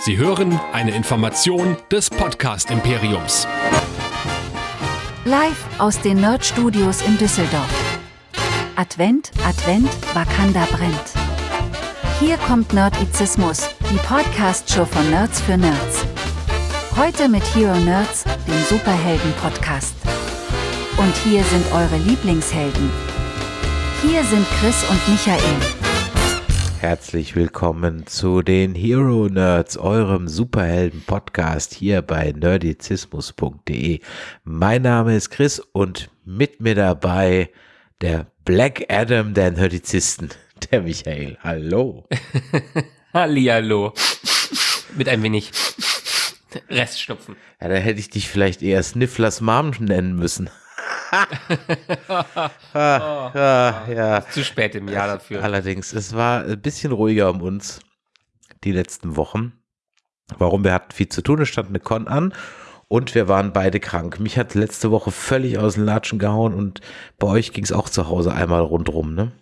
Sie hören eine Information des Podcast Imperiums. Live aus den Nerd Studios in Düsseldorf. Advent, Advent, Wakanda brennt. Hier kommt Nerdizismus, die Podcast-Show von Nerds für Nerds. Heute mit Hero Nerds, dem Superhelden-Podcast. Und hier sind eure Lieblingshelden. Hier sind Chris und Michael. Herzlich willkommen zu den Hero Nerds, eurem Superhelden-Podcast hier bei nerdizismus.de. Mein Name ist Chris und mit mir dabei der Black Adam der Nerdizisten, der Michael. Hallo. Hallihallo. Mit ein wenig Reststupfen. Ja, da hätte ich dich vielleicht eher Snifflers Mom nennen müssen. Ah, ah, ja. Zu spät im Jahr dafür. Allerdings, es war ein bisschen ruhiger um uns die letzten Wochen. Warum? Wir hatten viel zu tun, es stand eine Con an und wir waren beide krank. Mich hat letzte Woche völlig aus den Latschen gehauen und bei euch ging es auch zu Hause einmal rundrum, ne?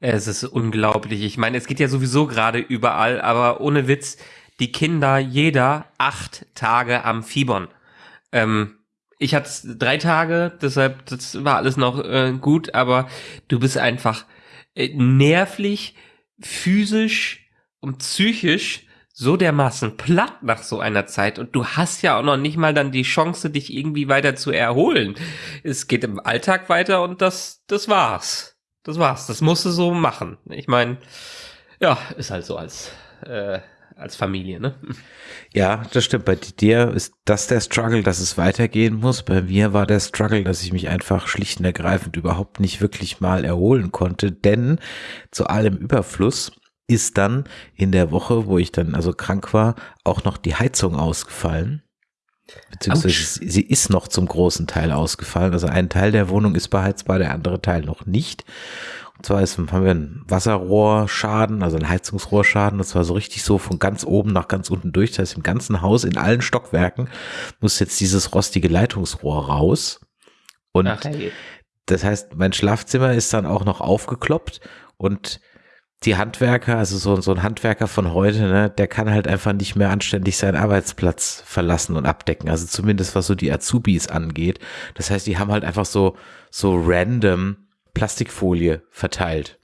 Es ist unglaublich. Ich meine, es geht ja sowieso gerade überall, aber ohne Witz, die Kinder, jeder acht Tage am Fiebern. Ähm, ich hatte drei Tage, deshalb das war alles noch äh, gut, aber du bist einfach äh, nervlich, physisch und psychisch so dermaßen platt nach so einer Zeit und du hast ja auch noch nicht mal dann die Chance, dich irgendwie weiter zu erholen. Es geht im Alltag weiter und das, das war's. Das war's. Das musst du so machen. Ich meine, ja, ist halt so als äh, als Familie, ne? Ja, das stimmt. Bei dir ist das der Struggle, dass es weitergehen muss. Bei mir war der Struggle, dass ich mich einfach schlicht und ergreifend überhaupt nicht wirklich mal erholen konnte, denn zu allem Überfluss ist dann in der Woche, wo ich dann also krank war, auch noch die Heizung ausgefallen. Beziehungsweise Ouch. sie ist noch zum großen Teil ausgefallen. Also ein Teil der Wohnung ist beheizbar, der andere Teil noch nicht. Und zwar ist, haben wir einen Wasserrohrschaden, also einen Heizungsrohrschaden. Das war so richtig so von ganz oben nach ganz unten durch. Das heißt, im ganzen Haus, in allen Stockwerken, muss jetzt dieses rostige Leitungsrohr raus. Und Ach, hey. das heißt, mein Schlafzimmer ist dann auch noch aufgekloppt und die Handwerker, also so, so ein Handwerker von heute, ne, der kann halt einfach nicht mehr anständig seinen Arbeitsplatz verlassen und abdecken. Also zumindest was so die Azubis angeht. Das heißt, die haben halt einfach so, so random Plastikfolie verteilt.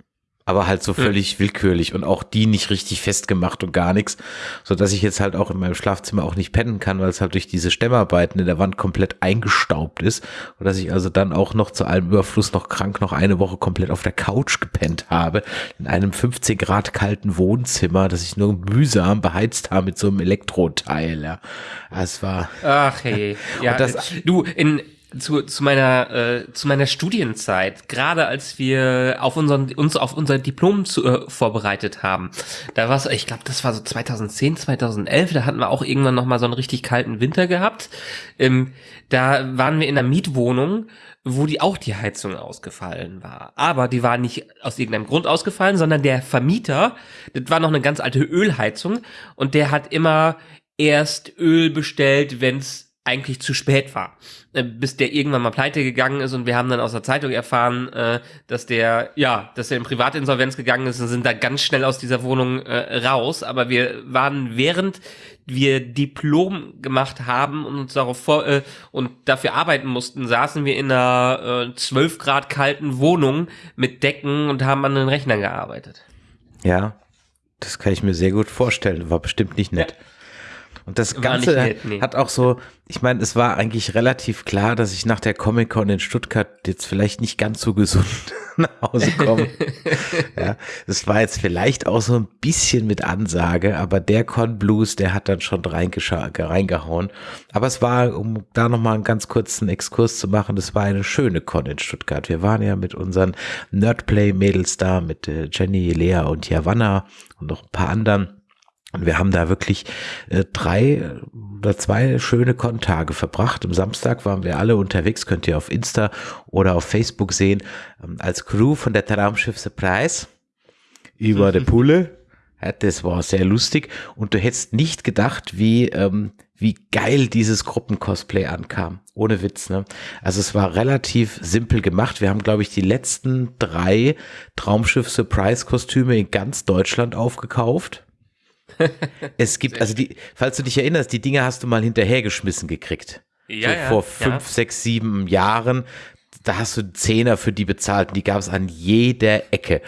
Aber halt so völlig mhm. willkürlich und auch die nicht richtig festgemacht und gar nichts, so dass ich jetzt halt auch in meinem Schlafzimmer auch nicht pennen kann, weil es halt durch diese Stemmarbeiten in der Wand komplett eingestaubt ist und dass ich also dann auch noch zu allem Überfluss noch krank noch eine Woche komplett auf der Couch gepennt habe, in einem 15 Grad kalten Wohnzimmer, das ich nur mühsam beheizt habe mit so einem Elektroteil, ja. Es war. Ach hey, ja, das, du, in, zu, zu meiner äh, zu meiner Studienzeit, gerade als wir auf unseren uns auf unser Diplom zu, äh, vorbereitet haben, da war ich glaube, das war so 2010, 2011, da hatten wir auch irgendwann noch mal so einen richtig kalten Winter gehabt. Ähm, da waren wir in einer Mietwohnung, wo die auch die Heizung ausgefallen war. Aber die war nicht aus irgendeinem Grund ausgefallen, sondern der Vermieter, das war noch eine ganz alte Ölheizung und der hat immer erst Öl bestellt, wenn's eigentlich zu spät war, äh, bis der irgendwann mal pleite gegangen ist und wir haben dann aus der Zeitung erfahren, äh, dass der ja, dass er in Privatinsolvenz gegangen ist und sind da ganz schnell aus dieser Wohnung äh, raus. Aber wir waren während wir Diplom gemacht haben und uns darauf vor äh, und dafür arbeiten mussten, saßen wir in einer äh, 12 Grad kalten Wohnung mit Decken und haben an den Rechnern gearbeitet. Ja, das kann ich mir sehr gut vorstellen. War bestimmt nicht nett. Ja. Und das Ganze nett, nee. hat auch so, ich meine, es war eigentlich relativ klar, dass ich nach der Comic-Con in Stuttgart jetzt vielleicht nicht ganz so gesund nach Hause komme. ja, das war jetzt vielleicht auch so ein bisschen mit Ansage, aber der Con Blues, der hat dann schon reingehauen. Aber es war, um da nochmal einen ganz kurzen Exkurs zu machen, das war eine schöne Con in Stuttgart. Wir waren ja mit unseren Nerdplay-Mädels da, mit äh, Jenny, Lea und Javanna und noch ein paar anderen. Und wir haben da wirklich äh, drei oder zwei schöne Kontage verbracht. Am Samstag waren wir alle unterwegs, könnt ihr auf Insta oder auf Facebook sehen, ähm, als Crew von der Traumschiff Surprise über der Pulle. Ja, das war sehr lustig und du hättest nicht gedacht, wie, ähm, wie geil dieses Gruppencosplay ankam. Ohne Witz, ne? Also es war relativ simpel gemacht. Wir haben, glaube ich, die letzten drei Traumschiff Surprise Kostüme in ganz Deutschland aufgekauft es gibt, also die, falls du dich erinnerst, die Dinge hast du mal hinterhergeschmissen gekriegt. Ja, so ja, vor fünf, ja. sechs, sieben Jahren. Da hast du Zehner für die bezahlt und die gab es an jeder Ecke.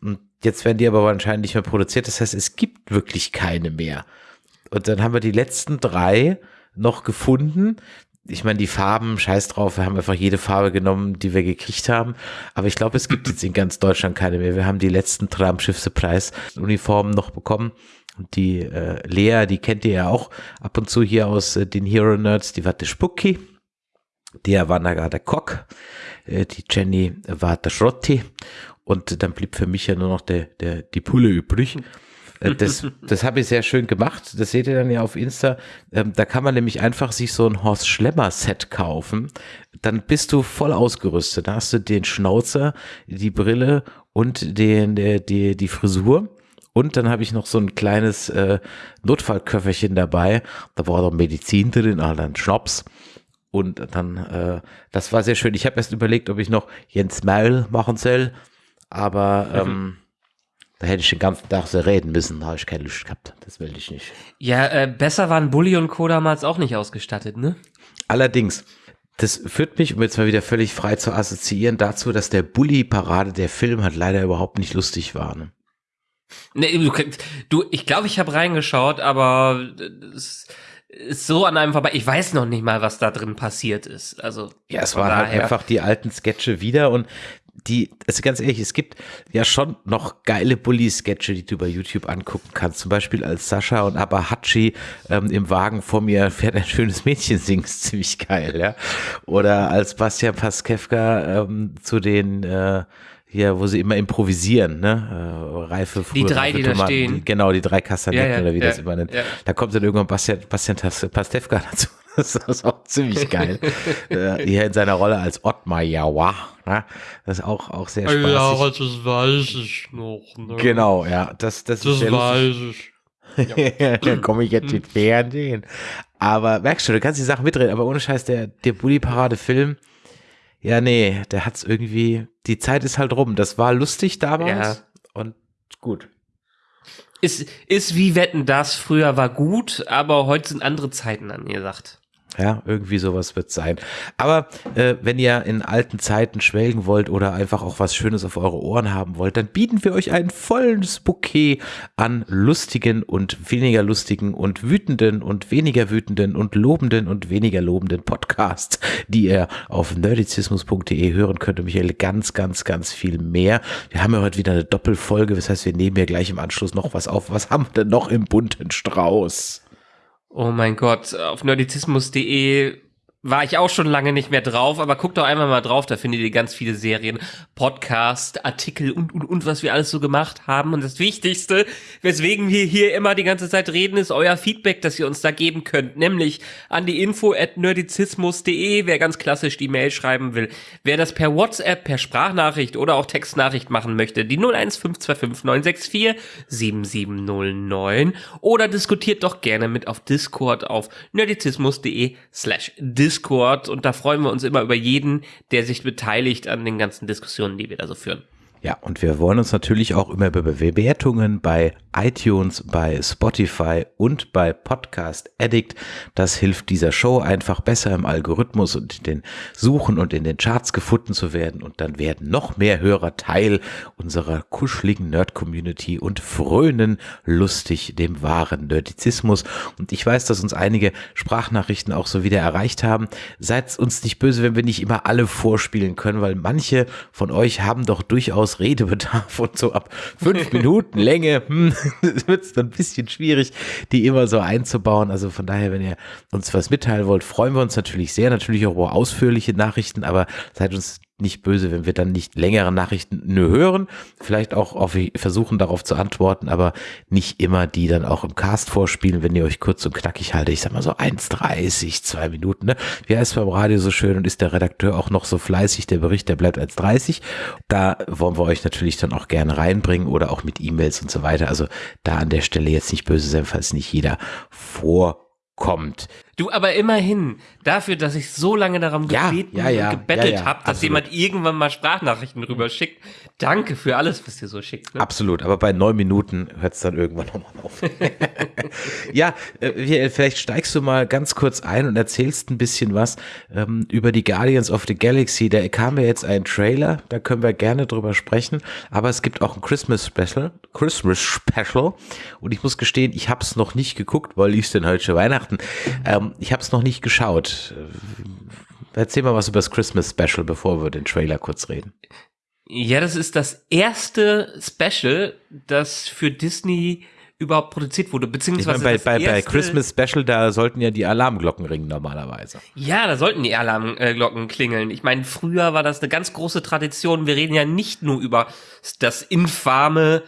Und jetzt werden die aber wahrscheinlich nicht mehr produziert. Das heißt, es gibt wirklich keine mehr. Und dann haben wir die letzten drei noch gefunden. Ich meine, die Farben, scheiß drauf, wir haben einfach jede Farbe genommen, die wir gekriegt haben. Aber ich glaube, es gibt jetzt in ganz Deutschland keine mehr. Wir haben die letzten drei am Schiffspreis Uniformen noch bekommen. Die äh, Lea, die kennt ihr ja auch ab und zu hier aus äh, den Hero Nerds, die war der Spucki. Der war da der Kock. Äh, die Jenny war der Schrotti. Und dann blieb für mich ja nur noch der, der, die Pulle übrig. Äh, das, das habe ich sehr schön gemacht. Das seht ihr dann ja auf Insta. Ähm, da kann man nämlich einfach sich so ein Horst Schlemmer Set kaufen. Dann bist du voll ausgerüstet. Da hast du den Schnauzer, die Brille und den, der, die, die Frisur. Und dann habe ich noch so ein kleines äh, Notfallköfferchen dabei. Da war doch Medizin drin, also dann Schnaps. Und dann, äh, das war sehr schön. Ich habe erst überlegt, ob ich noch Jens Maul machen soll. Aber mhm. ähm, da hätte ich den ganzen Tag so reden müssen, da habe ich keine Lust gehabt. Das will ich nicht. Ja, äh, besser waren Bully und Co. damals auch nicht ausgestattet, ne? Allerdings. Das führt mich, um jetzt mal wieder völlig frei zu assoziieren, dazu, dass der Bully-Parade, der Film, halt leider überhaupt nicht lustig war. Ne? Nee, du, du ich glaube, ich habe reingeschaut, aber es ist so an einem vorbei. Ich weiß noch nicht mal, was da drin passiert ist. Also ja, es waren halt einfach die alten Sketche wieder und die, also ganz ehrlich, es gibt ja schon noch geile Bully-Sketche, die du bei YouTube angucken kannst. Zum Beispiel als Sascha und Abahachi ähm, im Wagen vor mir fährt ein schönes Mädchen singt, ziemlich geil, ja. Oder als Bastian Paskevka ähm, zu den äh, hier, wo sie immer improvisieren, ne? Reife, Die drei, die Tomaten, da stehen. Die, genau, die drei Kastanetten ja, ja, oder wie ja, das immer nennt. Da kommt dann irgendwann Bastian, Bastian Pastewka dazu. Das ist auch ziemlich geil. äh, hier in seiner Rolle als Ottmar Jawa. Ne? Das ist auch, auch sehr spaßig. Ja, das weiß ich noch. Ne? Genau, ja. Das, das, das ist weiß ich. Ja. da komme ich jetzt mit Fernsehen. Aber merkst du, du kannst die Sachen mitreden, aber ohne Scheiß, der, der Bully-Parade-Film, ja, nee, der hat's irgendwie, die Zeit ist halt rum. Das war lustig damals ja. und gut. Ist, ist wie Wetten das früher war gut, aber heute sind andere Zeiten angesagt. Ja, irgendwie sowas wird sein. Aber äh, wenn ihr in alten Zeiten schwelgen wollt oder einfach auch was Schönes auf eure Ohren haben wollt, dann bieten wir euch ein volles Bouquet an lustigen und weniger lustigen und wütenden und weniger wütenden und lobenden und weniger lobenden Podcasts, die ihr auf nerdizismus.de hören könnt. Und Michael, ganz, ganz, ganz viel mehr. Wir haben ja heute wieder eine Doppelfolge, das heißt, wir nehmen ja gleich im Anschluss noch was auf. Was haben wir denn noch im bunten Strauß? Oh mein Gott, auf nerdizismus.de war ich auch schon lange nicht mehr drauf, aber guckt doch einmal mal drauf, da findet ihr ganz viele Serien, Podcast, Artikel und, und, und, was wir alles so gemacht haben. Und das Wichtigste, weswegen wir hier immer die ganze Zeit reden, ist euer Feedback, das ihr uns da geben könnt, nämlich an die info at nerdizismus.de, wer ganz klassisch die Mail schreiben will. Wer das per WhatsApp, per Sprachnachricht oder auch Textnachricht machen möchte, die 01525 964 7709 oder diskutiert doch gerne mit auf Discord auf nerdizismus.de slash Discord. Discord und da freuen wir uns immer über jeden, der sich beteiligt an den ganzen Diskussionen, die wir da so führen. Ja, und wir wollen uns natürlich auch immer über Bewertungen bei iTunes, bei Spotify und bei Podcast Addict. Das hilft dieser Show einfach besser im Algorithmus und in den Suchen und in den Charts gefunden zu werden. Und dann werden noch mehr Hörer Teil unserer kuscheligen Nerd-Community und frönen lustig dem wahren Nerdizismus. Und ich weiß, dass uns einige Sprachnachrichten auch so wieder erreicht haben. Seid uns nicht böse, wenn wir nicht immer alle vorspielen können, weil manche von euch haben doch durchaus durchaus Redebedarf und so ab fünf Minuten Länge hm, wird es dann ein bisschen schwierig, die immer so einzubauen. Also von daher, wenn ihr uns was mitteilen wollt, freuen wir uns natürlich sehr. Natürlich auch über ausführliche Nachrichten, aber seid uns nicht böse, wenn wir dann nicht längere Nachrichten nur hören. Vielleicht auch auf, versuchen darauf zu antworten, aber nicht immer die dann auch im Cast vorspielen, wenn ihr euch kurz und knackig haltet. Ich sag mal so 1,30, zwei Minuten. Ne? Wie heißt beim Radio so schön und ist der Redakteur auch noch so fleißig, der Bericht, der bleibt 1,30. Da wollen wir euch natürlich dann auch gerne reinbringen oder auch mit E-Mails und so weiter. Also da an der Stelle jetzt nicht böse sein, falls nicht jeder vorkommt. Du, aber immerhin, dafür, dass ich so lange darum Ja, gebeten ja, ja, und gebettelt ja, ja, habe, dass absolut. jemand irgendwann mal Sprachnachrichten rüber schickt. Danke für alles, was ihr so schickt. Ne? Absolut, aber bei neun Minuten hört es dann irgendwann nochmal auf. ja, äh, vielleicht steigst du mal ganz kurz ein und erzählst ein bisschen was ähm, über die Guardians of the Galaxy. Da kam ja jetzt ein Trailer, da können wir gerne drüber sprechen, aber es gibt auch ein Christmas Special, Christmas Special und ich muss gestehen, ich habe es noch nicht geguckt, weil ist denn heute schon Weihnachten? Ähm, ich habe es noch nicht geschaut. Äh, Erzähl mal was über das Christmas Special, bevor wir den Trailer kurz reden. Ja, das ist das erste Special, das für Disney überhaupt produziert wurde, Ich beziehungsweise bei, das bei, bei erste, Christmas Special, da sollten ja die Alarmglocken ringen normalerweise. Ja, da sollten die Alarmglocken klingeln. Ich meine, früher war das eine ganz große Tradition. Wir reden ja nicht nur über das infame,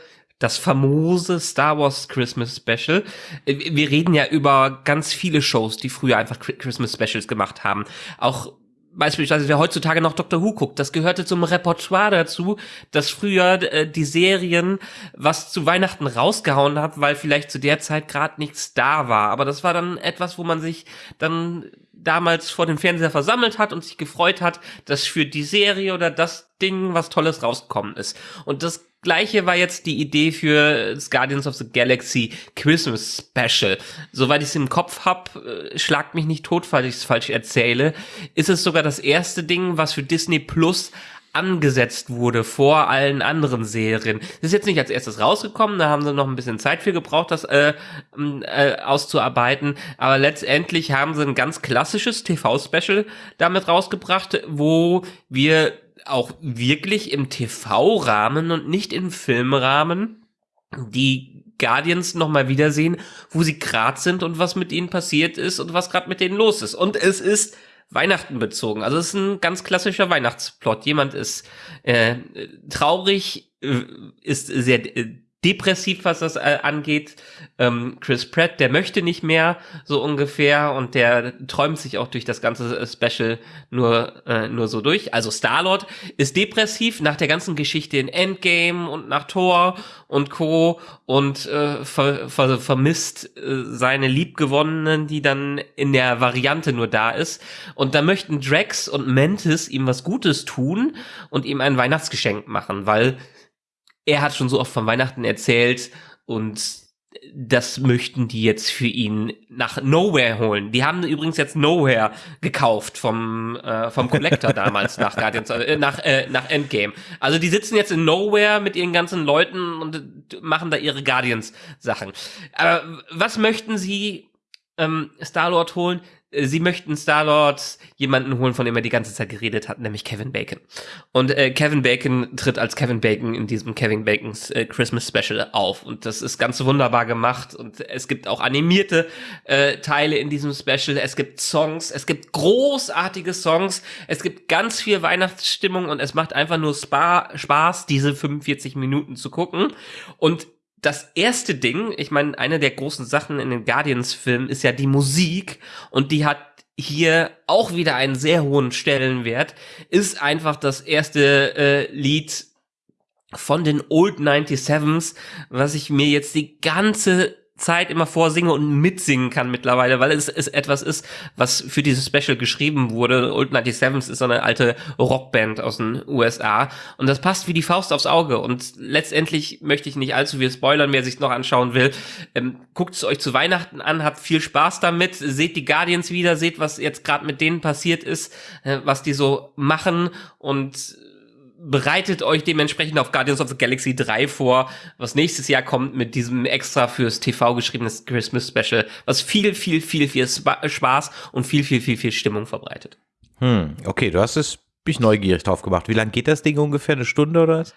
das famose Star Wars Christmas Special. Äh, Wir reden ja über ganz viele Shows, die früher einfach Chri- Christmas Specials gemacht haben. Auch Beispielsweise, wer heutzutage noch Doctor Who guckt, das gehörte zum Repertoire dazu, dass früher äh, die Serien was zu Weihnachten rausgehauen hat, weil vielleicht zu der Zeit gerade nichts da war. Aber das war dann etwas, wo man sich dann damals vor dem Fernseher versammelt hat und sich gefreut hat, dass für die Serie oder das Ding was Tolles rausgekommen ist. Und das gleiche war jetzt die Idee für das Guardians of the Galaxy Christmas Special. Soweit ich es im Kopf hab, äh, schlagt mich nicht tot, falls ich es falsch erzähle, ist es sogar das erste Ding, was für Disney Plus angesetzt wurde vor allen anderen Serien. Das ist jetzt nicht als erstes rausgekommen, da haben sie noch ein bisschen Zeit für gebraucht, das äh, äh, auszuarbeiten, aber letztendlich haben sie ein ganz klassisches TV-Special damit rausgebracht, wo wir auch wirklich im TV-Rahmen und nicht im Filmrahmen die Guardians nochmal wiedersehen, wo sie grad sind und was mit ihnen passiert ist und was gerade mit denen los ist. Und es ist Weihnachten bezogen. Also es ist ein ganz klassischer Weihnachtsplot. Jemand ist äh, traurig, äh, ist sehr äh, depressiv, was das äh, angeht. Ähm, Chris Pratt, der möchte nicht mehr, so ungefähr, und der träumt sich auch durch das ganze äh, Special nur, äh, nur so durch. Also Star-Lord ist depressiv nach der ganzen Geschichte in Endgame und nach Thor und Co. und äh, ver, ver, vermisst äh, seine Liebgewonnenen, die dann in der Variante nur da ist. Und da möchten Drax und Mantis ihm was Gutes tun und ihm ein Weihnachtsgeschenk machen, weil er hat schon so oft von Weihnachten erzählt und das möchten die jetzt für ihn nach Nowhere holen. Die haben übrigens jetzt Nowhere gekauft vom äh, vom Collector damals nach Guardians äh, nach äh, nach Endgame. Also die sitzen jetzt in Nowhere mit ihren ganzen Leuten und machen da ihre Guardians Sachen. Aber was möchten sie ähm, Star-Lord holen? Sie möchten Star-Lord jemanden holen, von dem er die ganze Zeit geredet hat, nämlich Kevin Bacon. Und äh, Kevin Bacon tritt als Kevin Bacon in diesem Kevin Bacons äh, Christmas Special auf. Und das ist ganz wunderbar gemacht. Und es gibt auch animierte äh, Teile in diesem Special. Es gibt Songs, es gibt großartige Songs, es gibt ganz viel Weihnachtsstimmung und es macht einfach nur Spa Spaß, diese 45 Minuten zu gucken. Und das erste Ding, ich meine, eine der großen Sachen in den Guardians-Filmen ist ja die Musik und die hat hier auch wieder einen sehr hohen Stellenwert, ist einfach das erste äh, Lied von den Old 97s, was ich mir jetzt die ganze Zeit immer vorsinge und mitsingen kann mittlerweile, weil es, es etwas ist, was für dieses Special geschrieben wurde. Old 97s ist so eine alte Rockband aus den USA und das passt wie die Faust aufs Auge und letztendlich möchte ich nicht allzu viel spoilern, wer sich noch anschauen will. Ähm, Guckt es euch zu Weihnachten an, habt viel Spaß damit, seht die Guardians wieder, seht, was jetzt gerade mit denen passiert ist, äh, was die so machen und bereitet euch dementsprechend auf Guardians of the Galaxy 3 vor, was nächstes Jahr kommt mit diesem extra fürs TV geschriebenes Christmas Special, was viel, viel, viel, viel Spa Spaß und viel, viel, viel, viel Stimmung verbreitet. Hm, okay, du hast es, bin ich neugierig drauf gemacht. Wie lange geht das Ding ungefähr? Eine Stunde oder was?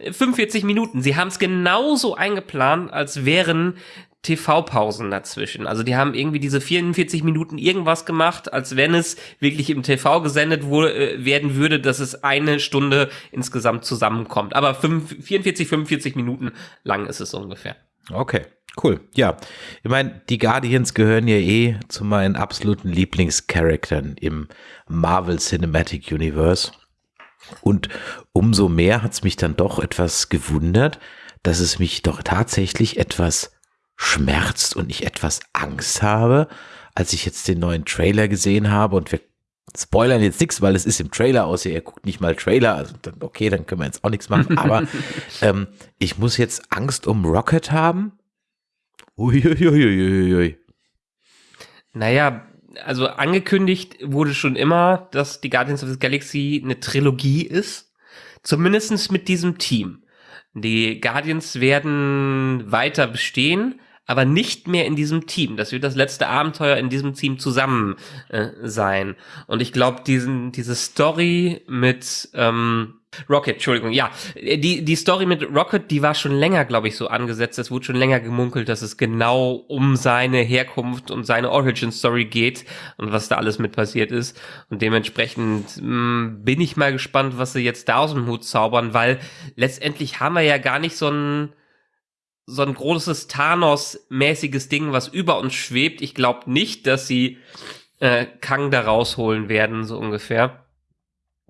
45 Minuten. Sie haben es genauso eingeplant, als wären TV-Pausen dazwischen. Also die haben irgendwie diese 44 Minuten irgendwas gemacht, als wenn es wirklich im TV gesendet wurde, äh, werden würde, dass es eine Stunde insgesamt zusammenkommt. Aber 5, 44, 45 Minuten lang ist es ungefähr. Okay, cool. Ja, ich meine, die Guardians gehören ja eh zu meinen absoluten Lieblingscharakteren im Marvel Cinematic Universe. Und umso mehr hat es mich dann doch etwas gewundert, dass es mich doch tatsächlich etwas schmerzt und ich etwas Angst habe, als ich jetzt den neuen Trailer gesehen habe und wir spoilern jetzt nichts, weil es ist im Trailer, außer ihr guckt nicht mal Trailer, also dann, okay, dann können wir jetzt auch nichts machen, aber ähm, ich muss jetzt Angst um Rocket haben. Uiuiuiui. Naja, also angekündigt wurde schon immer, dass die Guardians of the Galaxy eine Trilogie ist. Zumindestens mit diesem Team. Die Guardians werden weiter bestehen, aber nicht mehr in diesem Team. Das wird das letzte Abenteuer in diesem Team zusammen äh, sein. Und ich glaube, diesen diese Story mit ähm, Rocket, Entschuldigung, ja, die die Story mit Rocket, die war schon länger, glaube ich, so angesetzt. Es wurde schon länger gemunkelt, dass es genau um seine Herkunft und seine Origin Story geht und was da alles mit passiert ist. Und dementsprechend mh, mm, bin ich mal gespannt, was sie jetzt da aus dem Hut zaubern, weil letztendlich haben wir ja gar nicht so ein so ein großes Thanos-mäßiges Ding, was über uns schwebt. Ich glaube nicht, dass sie äh, Kang da rausholen werden, so ungefähr.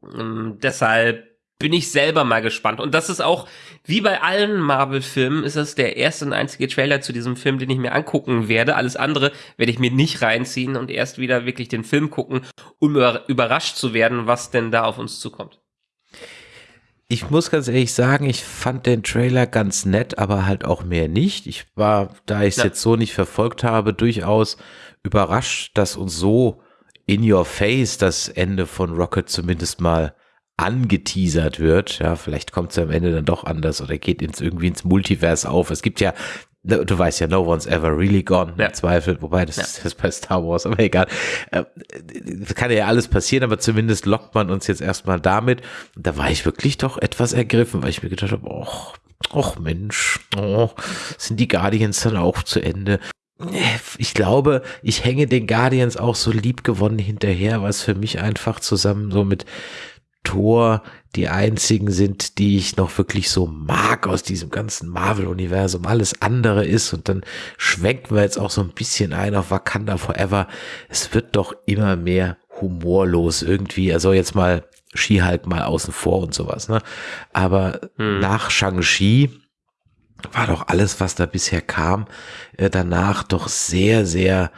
Ähm, deshalb bin ich selber mal gespannt. Und das ist auch, wie bei allen Marvel-Filmen, ist das der erste und einzige Trailer zu diesem Film, den ich mir angucken werde. Alles andere werde ich mir nicht reinziehen und erst wieder wirklich den Film gucken, um überrascht zu werden, was denn da auf uns zukommt ich muss ganz ehrlich sagen, ich fand den Trailer ganz nett, aber halt auch mehr nicht. Ich war, da ich es ja. jetzt so nicht verfolgt habe, durchaus überrascht, dass uns so in your face das Ende von Rocket zumindest mal angeteasert wird. Ja, vielleicht kommt es ja am Ende dann doch anders oder geht ins, irgendwie ins Multiverse auf. Es gibt ja du weißt ja, no one's ever really gone, ja. im Zweifel, wobei das, ja. das ist bei Star Wars, aber egal. Äh, das kann ja alles passieren, aber zumindest lockt man uns jetzt erstmal damit. Und da war ich wirklich doch etwas ergriffen, weil ich mir gedacht habe, och, och Mensch, oh, sind die Guardians dann auch zu Ende? Ich glaube, ich hänge den Guardians auch so lieb gewonnen hinterher, was für mich einfach zusammen so mit Thor die einzigen sind, die ich noch wirklich so mag aus diesem ganzen Marvel-Universum. Alles andere ist und dann schwenken wir jetzt auch so ein bisschen ein auf Wakanda Forever. Es wird doch immer mehr humorlos irgendwie. Also jetzt mal Ski-Hulk mal außen vor und sowas, ne? Aber hm. nach Shang-Chi war doch alles, was da bisher kam, äh, danach doch sehr, sehr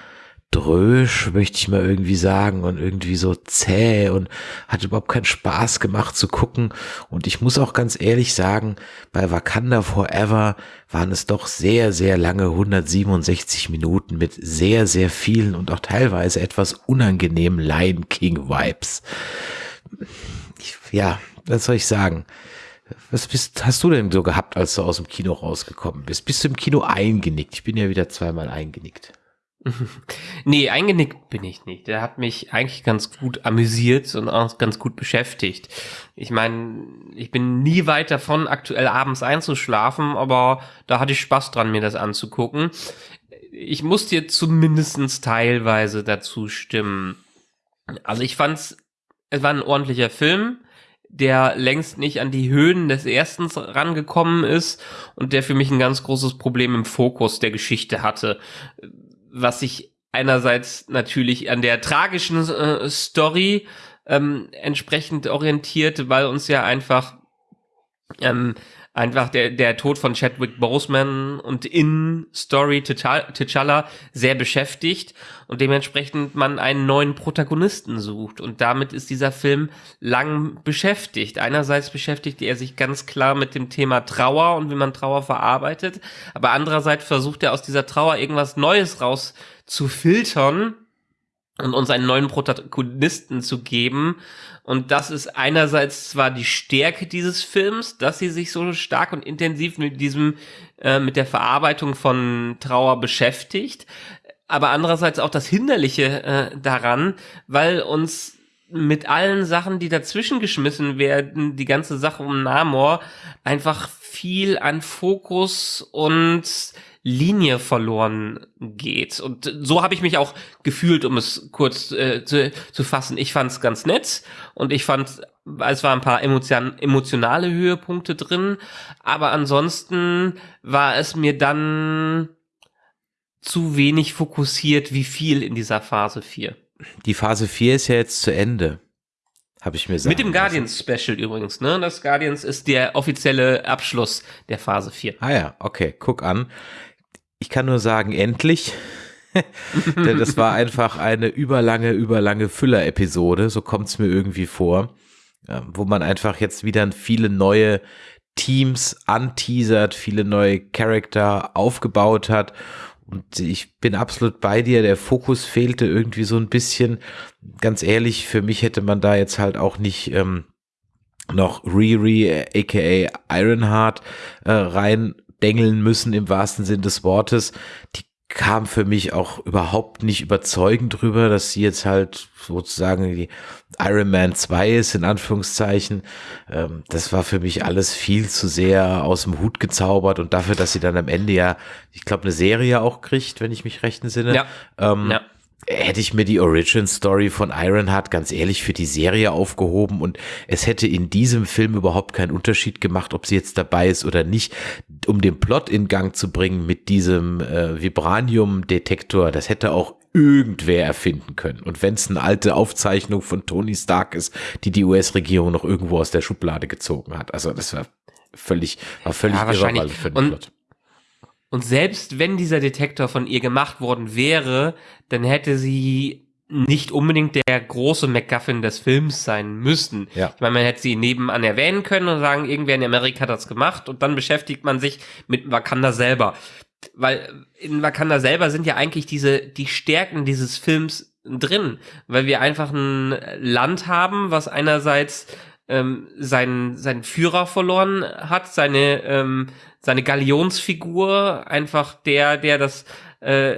drösch, möchte ich mal irgendwie sagen, und irgendwie so zäh und hat überhaupt keinen Spaß gemacht zu gucken. Und ich muss auch ganz ehrlich sagen, bei Wakanda Forever waren es doch sehr, sehr lange 167 Minuten mit sehr, sehr vielen und auch teilweise etwas unangenehmen Lion King Vibes. Ja, was soll ich sagen? Was bist, hast du denn so gehabt, als du aus dem Kino rausgekommen bist? Bist du im Kino eingenickt? Ich bin ja wieder zweimal eingenickt. nee, eingenickt bin ich nicht. Der hat mich eigentlich ganz gut amüsiert und auch ganz gut beschäftigt. Ich meine, ich bin nie weit davon, aktuell abends einzuschlafen, aber da hatte ich Spaß dran, mir das anzugucken. Ich muss dir zumindestens teilweise dazu stimmen. Also ich fand's, es war ein ordentlicher Film der längst nicht an die Höhen des ersten rangekommen ist und der für mich ein ganz großes Problem im Fokus der Geschichte hatte was sich einerseits natürlich an der tragischen äh, Story ähm, entsprechend orientiert, weil uns ja einfach ähm, einfach der, der Tod von Chadwick Boseman und in Story T'Challa sehr beschäftigt und dementsprechend man einen neuen Protagonisten sucht. Und damit ist dieser Film lang beschäftigt. Einerseits beschäftigt er sich ganz klar mit dem Thema Trauer und wie man Trauer verarbeitet, aber andererseits versucht er aus dieser Trauer irgendwas Neues raus zu filtern und uns einen neuen Protagonisten zu geben. Und das ist einerseits zwar die Stärke dieses Films, dass sie sich so stark und intensiv mit diesem, äh, mit der Verarbeitung von Trauer beschäftigt, aber andererseits auch das Hinderliche äh, daran, weil uns mit allen Sachen, die dazwischen geschmissen werden, die ganze Sache um Namor, einfach viel an Fokus und Linie verloren geht. Und so habe ich mich auch gefühlt, um es kurz äh, zu, zu fassen. Ich fand es ganz nett und ich fand, es waren ein paar emotion emotionale Höhepunkte drin, aber ansonsten war es mir dann zu wenig fokussiert, wie viel in dieser Phase 4. Die Phase 4 ist ja jetzt zu Ende. Habe ich mir sagen Mit dem Guardians Special übrigens, ne? Das Guardians ist der offizielle Abschluss der Phase 4. Ah ja, okay, guck an ich kann nur sagen, endlich. Denn das war einfach eine überlange, überlange Füller-Episode, so kommt es mir irgendwie vor, wo man einfach jetzt wieder viele neue Teams anteasert, viele neue Charakter aufgebaut hat. Und ich bin absolut bei dir. Der Fokus fehlte irgendwie so ein bisschen. Ganz ehrlich, für mich hätte man da jetzt halt auch nicht ähm, noch Riri, aka Ironheart, äh, rein dengeln müssen im wahrsten Sinn des Wortes. Die kam für mich auch überhaupt nicht überzeugend drüber, dass sie jetzt halt sozusagen die Iron Man 2 ist, in Anführungszeichen. Ähm, das war für mich alles viel zu sehr aus dem Hut gezaubert und dafür, dass sie dann am Ende ja, ich glaube, eine Serie auch kriegt, wenn ich mich recht entsinne. Ja. Ähm, ja hätte ich mir die Origin Story von Ironheart ganz ehrlich für die Serie aufgehoben und es hätte in diesem Film überhaupt keinen Unterschied gemacht, ob sie jetzt dabei ist oder nicht, um den Plot in Gang zu bringen mit diesem äh, Vibranium-Detektor. Das hätte auch irgendwer erfinden können. Und wenn es eine alte Aufzeichnung von Tony Stark ist, die die US-Regierung noch irgendwo aus der Schublade gezogen hat. Also das war völlig, war völlig ja, wahrscheinlich. für den Plot. Und selbst wenn dieser Detektor von ihr gemacht worden wäre, dann hätte sie nicht unbedingt der große MacGuffin des Films sein müssen. Ja. Ich meine, man hätte sie nebenan erwähnen können und sagen, irgendwer in Amerika hat das gemacht und dann beschäftigt man sich mit Wakanda selber. Weil in Wakanda selber sind ja eigentlich diese, die Stärken dieses Films drin, weil wir einfach ein Land haben, was einerseits ähm, seinen, seinen Führer verloren hat, seine, ähm, seine Galionsfigur, einfach der, der das äh,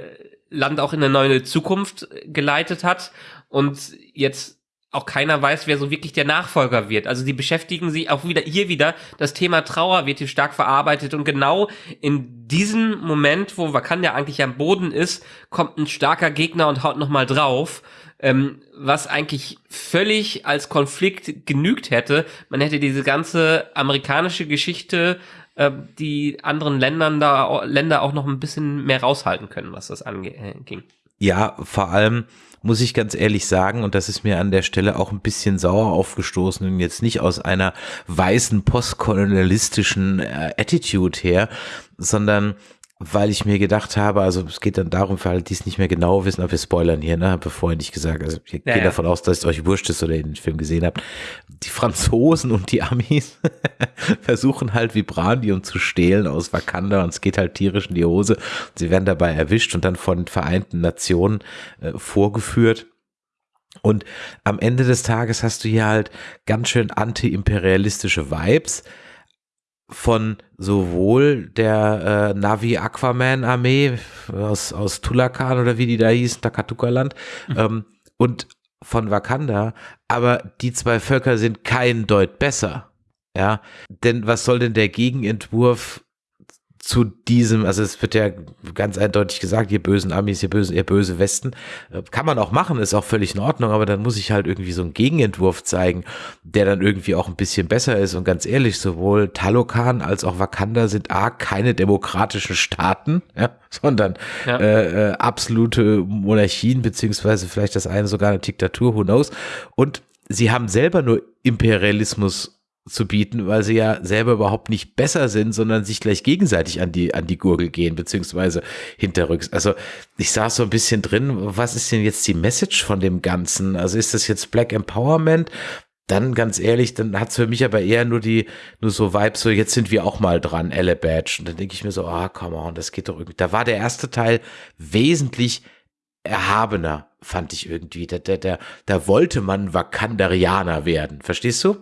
Land auch in eine neue Zukunft geleitet hat und jetzt auch keiner weiß, wer so wirklich der Nachfolger wird. Also die beschäftigen sich auch wieder hier wieder das Thema Trauer wird hier stark verarbeitet und genau in diesem Moment, wo Wakanda eigentlich am Boden ist, kommt ein starker Gegner und haut noch mal drauf ähm, was eigentlich völlig als Konflikt genügt hätte. Man hätte diese ganze amerikanische Geschichte äh, die anderen Ländern da Länder auch noch ein bisschen mehr raushalten können, was das anging. Äh, ja, vor allem muss ich ganz ehrlich sagen, und das ist mir an der Stelle auch ein bisschen sauer aufgestoßen und jetzt nicht aus einer weißen postkolonialistischen äh, Attitude her, sondern weil ich mir gedacht habe, also es geht dann darum, für alle, die es nicht mehr genau wissen, aber wir spoilern hier, ne, habe vorhin nicht gesagt, also ich ja, gehe davon aus, dass es euch wurscht ist oder ihr den Film gesehen habt. Die Franzosen und die Amis versuchen halt Vibranium zu stehlen aus Wakanda und es geht halt tierisch in die Hose. Sie werden dabei erwischt und dann von den Vereinten Nationen äh, vorgeführt. Und am Ende des Tages hast du hier halt ganz schön anti-imperialistische Vibes von sowohl der äh, Navi Aquaman Armee aus, aus Tulakan oder wie die da hieß, Takatuka-Land, mhm. ähm, und von Wakanda, aber die zwei Völker sind kein Deut besser. Ja, denn was soll denn der Gegenentwurf zu diesem, also es wird ja ganz eindeutig gesagt, ihr bösen Amis, ihr böse, ihr böse Westen, äh, kann man auch machen, ist auch völlig in Ordnung, aber dann muss ich halt irgendwie so einen Gegenentwurf zeigen, der dann irgendwie auch ein bisschen besser ist. Und ganz ehrlich, sowohl Talokan als auch Wakanda sind A, keine demokratischen Staaten, ja, sondern ja. Äh, äh, absolute Monarchien, beziehungsweise vielleicht das eine sogar eine Diktatur, who knows, und sie haben selber nur Imperialismus zu bieten, weil sie ja selber überhaupt nicht besser sind, sondern sich gleich gegenseitig an die, an die Gurgel gehen, beziehungsweise hinterrücks. Also ich saß so ein bisschen drin, was ist denn jetzt die Message von dem Ganzen? Also ist das jetzt Black Empowerment? Dann ganz ehrlich, dann hat's für mich aber eher nur die, nur so Vibes, so jetzt sind wir auch mal dran, Elle Badge. Und dann denke ich mir so, ah, come on, das geht doch irgendwie. Da war der erste Teil wesentlich erhabener, fand ich irgendwie. Da, da, da, da wollte man Wakandarianer werden. Verstehst du?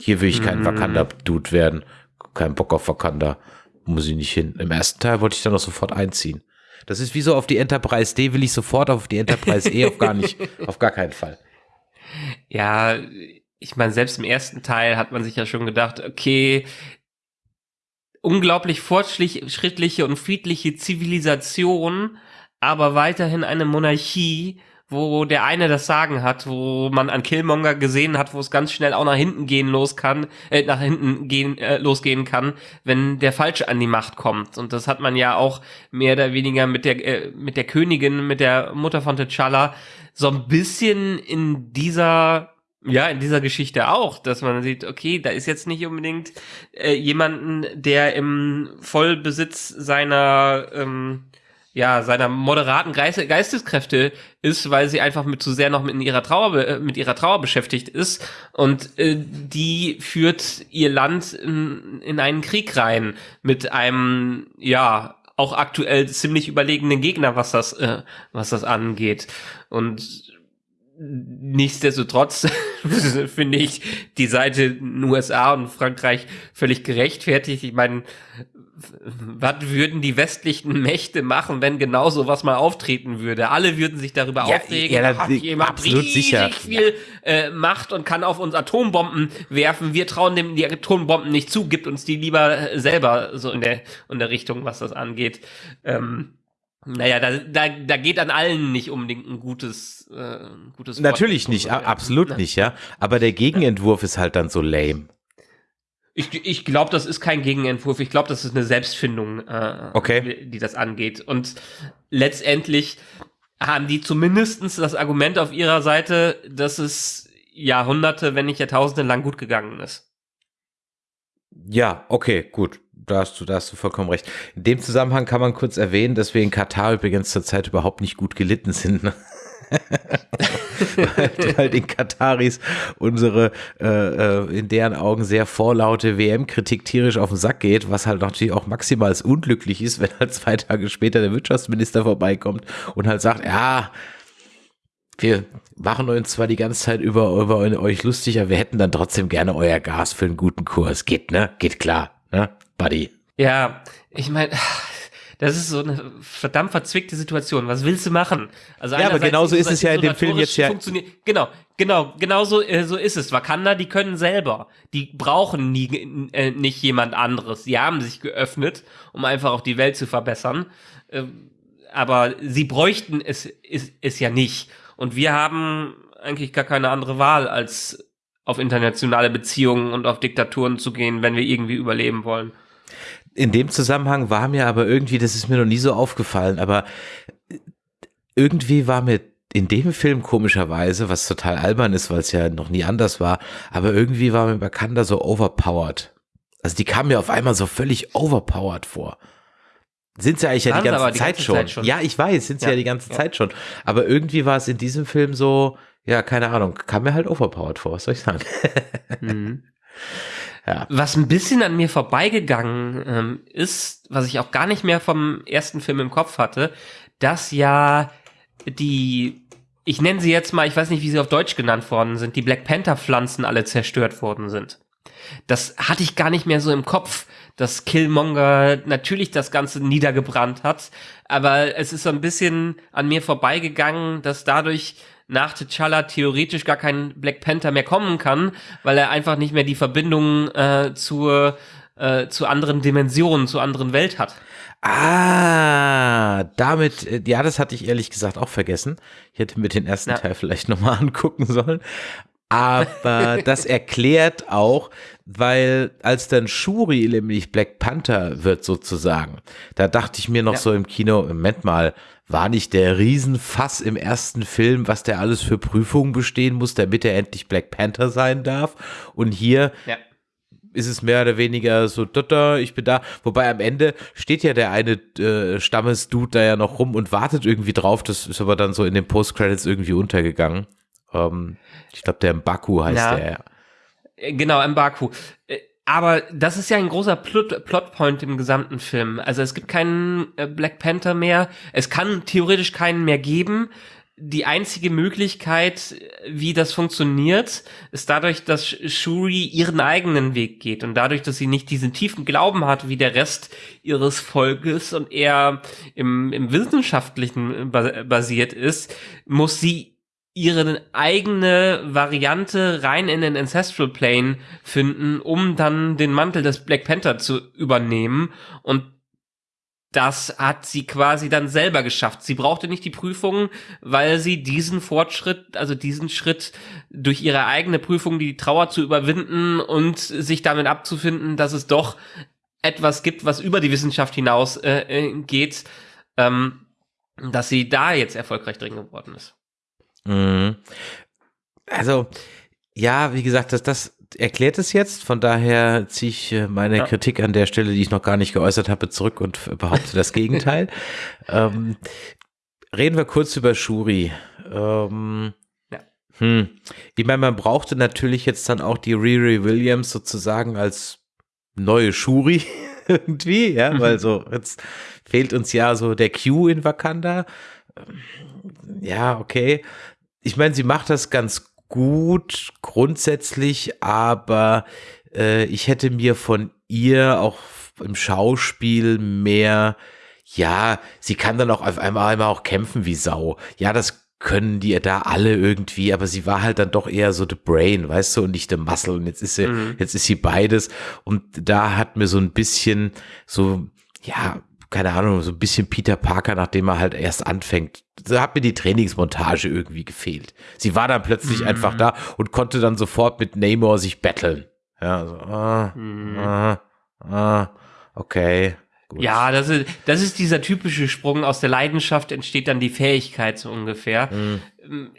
Hier will ich kein mhm. Wakanda-Dude werden. Kein Bock auf Wakanda. Muss ich nicht hin. Im ersten Teil wollte ich dann auch sofort einziehen. Das ist wie so auf die Enterprise D will ich sofort auf die Enterprise E auf gar nicht, auf gar keinen Fall. Ja, ich meine, selbst im ersten Teil hat man sich ja schon gedacht, okay, unglaublich fortschrittliche und friedliche Zivilisation, aber weiterhin eine Monarchie, wo der eine das Sagen hat, wo man an Killmonger gesehen hat, wo es ganz schnell auch nach hinten gehen los kann, äh, nach hinten gehen äh, losgehen kann, wenn der Falsche an die Macht kommt. Und das hat man ja auch mehr oder weniger mit der äh, mit der Königin, mit der Mutter von T'Challa so ein bisschen in dieser ja, in dieser Geschichte auch, dass man sieht, okay, da ist jetzt nicht unbedingt äh, jemanden, der im Vollbesitz seiner ähm, ja, seiner moderaten Geiste, Geisteskräfte ist, weil sie einfach mit zu sehr noch mit ihrer Trauer, mit ihrer Trauer beschäftigt ist. Und äh, die führt ihr Land in, in einen Krieg rein mit einem, ja, auch aktuell ziemlich überlegenen Gegner, was das, äh, was das angeht. Und nichtsdestotrotz finde ich die Seite in USA und Frankreich völlig gerechtfertigt. Ich meine, was würden die westlichen Mächte machen, wenn genau so was mal auftreten würde? Alle würden sich darüber Ja, aufregen. ja, hat das- jemand absolut sicher. viel äh, Macht und kann auf uns Atombomben werfen. Wir trauen dem die Atombomben nicht zu, gibt uns die lieber äh, selber so in der, in der Richtung, was das angeht. Ähm, naja, da, da, da geht an allen nicht unbedingt ein gutes, äh, gutes Wort Natürlich dazu, nicht, so, a- ja. absolut nicht, ja. Aber der Gegenentwurf ist halt dann so lame. Ich, ich glaube, das ist kein Gegenentwurf. Ich glaube, das ist eine Selbstfindung, äh, Okay. die, die das angeht. Und letztendlich haben die zumindestens das Argument auf ihrer Seite, dass es Jahrhunderte, wenn nicht Jahrtausende lang gut gegangen ist. Ja, okay, gut. Da hast, du, da hast du vollkommen recht. In dem Zusammenhang kann man kurz erwähnen, dass wir in Katar übrigens zurzeit überhaupt nicht gut gelitten sind. Ne? weil, weil den Kataris unsere äh, äh, in deren Augen sehr vorlaute WM-Kritik tierisch auf den Sack geht, was halt natürlich auch maximal unglücklich ist, wenn halt zwei Tage später der Wirtschaftsminister vorbeikommt und halt sagt, ja, wir machen uns zwar die ganze Zeit über, über euch lustig, aber wir hätten dann trotzdem gerne euer Gas für einen guten Kurs. Geht, ne? Geht klar, ne? Buddy. Ja, ich meine, das ist so eine verdammt verzwickte Situation. Was willst du machen? Also Ja, aber genauso ist es ja in dem Film jetzt ja- Genau, genau, genau so, äh, so ist es. Wakanda, die können selber. Die brauchen nie, äh, nicht jemand anderes. Die haben sich geöffnet, um einfach auch die Welt zu verbessern. Ähm, aber sie bräuchten es, es, es ja nicht. Und wir haben eigentlich gar keine andere Wahl, als auf internationale Beziehungen und auf Diktaturen zu gehen, wenn wir irgendwie überleben wollen. In dem Zusammenhang war mir aber irgendwie, das ist mir noch nie so aufgefallen, aber irgendwie war mir in dem Film komischerweise, was total albern ist, weil es ja noch nie anders war, aber irgendwie war mir Wakanda so overpowered. Also die kam mir auf einmal so völlig overpowered vor. Sind sie eigentlich ja die ganze, die Zeit, ganze schon. Zeit schon. Ja, ich weiß, sind sie ja, Ja, die ganze ja. Zeit schon. Aber irgendwie war es in diesem Film so, ja, keine Ahnung, kam mir halt overpowered vor, was soll ich sagen? Mhm. Ja. Was ein bisschen an mir vorbeigegangen ähm, ist, was ich auch gar nicht mehr vom ersten Film im Kopf hatte, dass ja die, ich nenne sie jetzt mal, ich weiß nicht, wie sie auf Deutsch genannt worden sind, die Black Panther Pflanzen alle zerstört worden sind. Das hatte ich gar nicht mehr so im Kopf, dass Killmonger natürlich das Ganze niedergebrannt hat, aber es ist so ein bisschen an mir vorbeigegangen, dass dadurch nach T'Challa theoretisch gar kein Black Panther mehr kommen kann, weil er einfach nicht mehr die Verbindung äh, zur äh, zu anderen Dimensionen, zu anderen Welt hat. Ah, damit, äh, ja, das hatte ich ehrlich gesagt auch vergessen. Ich hätte mir den ersten Ja. Teil vielleicht nochmal angucken sollen. Aber das erklärt auch, weil als dann Shuri nämlich Black Panther wird sozusagen, da dachte ich mir noch Ja. so im Kino, Moment mal, war nicht der Riesenfass im ersten Film, was der alles für Prüfungen bestehen muss, damit er endlich Black Panther sein darf? Und hier Ja. ist es mehr oder weniger so, da, ich bin da. Wobei am Ende steht ja der eine äh, Stammesdude da ja noch rum und wartet irgendwie drauf. Das ist aber dann so in den Post-Credits irgendwie untergegangen. Ähm, ich glaube, der Mbaku heißt Ja. der. Äh, Genau, Mbaku. Äh, Aber das ist ja ein großer Plot Plotpoint im gesamten Film. Also es gibt keinen äh, Black Panther mehr. Es kann theoretisch keinen mehr geben. Die einzige Möglichkeit, äh, wie das funktioniert, ist dadurch, dass Sh- Shuri ihren eigenen Weg geht und dadurch, dass sie nicht diesen tiefen Glauben hat wie der Rest ihres Volkes und eher im, im Wissenschaftlichen ba- basiert ist, muss sie ihre eigene Variante rein in den Ancestral Plane finden, um dann den Mantel des Black Panther zu übernehmen. Und das hat sie quasi dann selber geschafft. Sie brauchte nicht die Prüfungen, weil sie diesen Fortschritt, also diesen Schritt durch ihre eigene Prüfung, die Trauer zu überwinden und sich damit abzufinden, dass es doch etwas gibt, was über die Wissenschaft hinaus äh, äh, geht, ähm, dass sie da jetzt erfolgreich drin geworden ist. Mhm. Also, ja, wie gesagt, das, das, erklärt es jetzt. Von daher ziehe ich äh, meine ja. Kritik an der Stelle, die ich noch gar nicht geäußert habe, zurück und behaupte das Gegenteil. ähm, reden wir kurz über Shuri. Ähm, ja. hm. Ich meine, man brauchte natürlich jetzt dann auch die Riri Williams sozusagen als neue Shuri irgendwie, ja, mhm. weil so jetzt fehlt uns ja so der Q in Wakanda. Ja, okay. Ich meine, sie macht das ganz gut grundsätzlich, aber äh, ich hätte mir von ihr auch im Schauspiel mehr, ja, sie kann dann auch auf einmal, einmal auch kämpfen wie Sau. Ja, das können die da alle irgendwie, aber sie war halt dann doch eher so the brain, weißt du, und nicht the muscle. Und jetzt ist sie, mhm. jetzt ist sie beides. Und da hat mir so ein bisschen so, ja, keine Ahnung, so ein bisschen Peter Parker, nachdem er halt erst anfängt. Da hat mir die Trainingsmontage irgendwie gefehlt. Sie war dann plötzlich mhm. einfach da und konnte dann sofort mit Namor sich battlen. Ja, so, ah, mhm. ah, ah, okay. Gut. Ja, das ist, das ist dieser typische Sprung. Aus der Leidenschaft entsteht dann die Fähigkeit so ungefähr. Mhm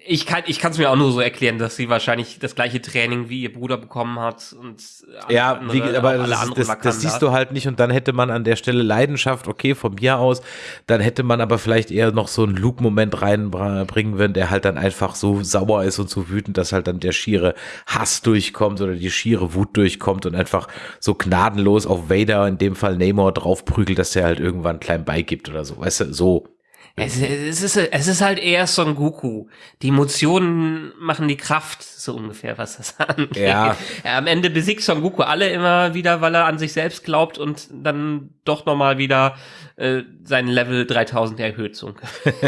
ich kann ich kann es mir auch nur so erklären, dass sie wahrscheinlich das gleiche Training wie ihr Bruder bekommen hat und ja, andere, wie, aber das, das, das, siehst du halt nicht und dann hätte man an der Stelle Leidenschaft, okay, von mir aus, dann hätte man aber vielleicht eher noch so einen Luke-Moment reinbringen würden, der halt dann einfach so sauer ist und so wütend, dass halt dann der schiere Hass durchkommt oder die schiere Wut durchkommt und einfach so gnadenlos auf Vader, in dem Fall Namor, draufprügelt, dass der halt irgendwann klein beigibt oder so, weißt du, so es, es, ist, es ist halt eher Son Goku. Die Emotionen machen die Kraft, so ungefähr, was das angeht. Ja. Am Ende besiegt Son Goku alle immer wieder, weil er an sich selbst glaubt und dann doch nochmal wieder äh, sein Level 3000 erhöht. So.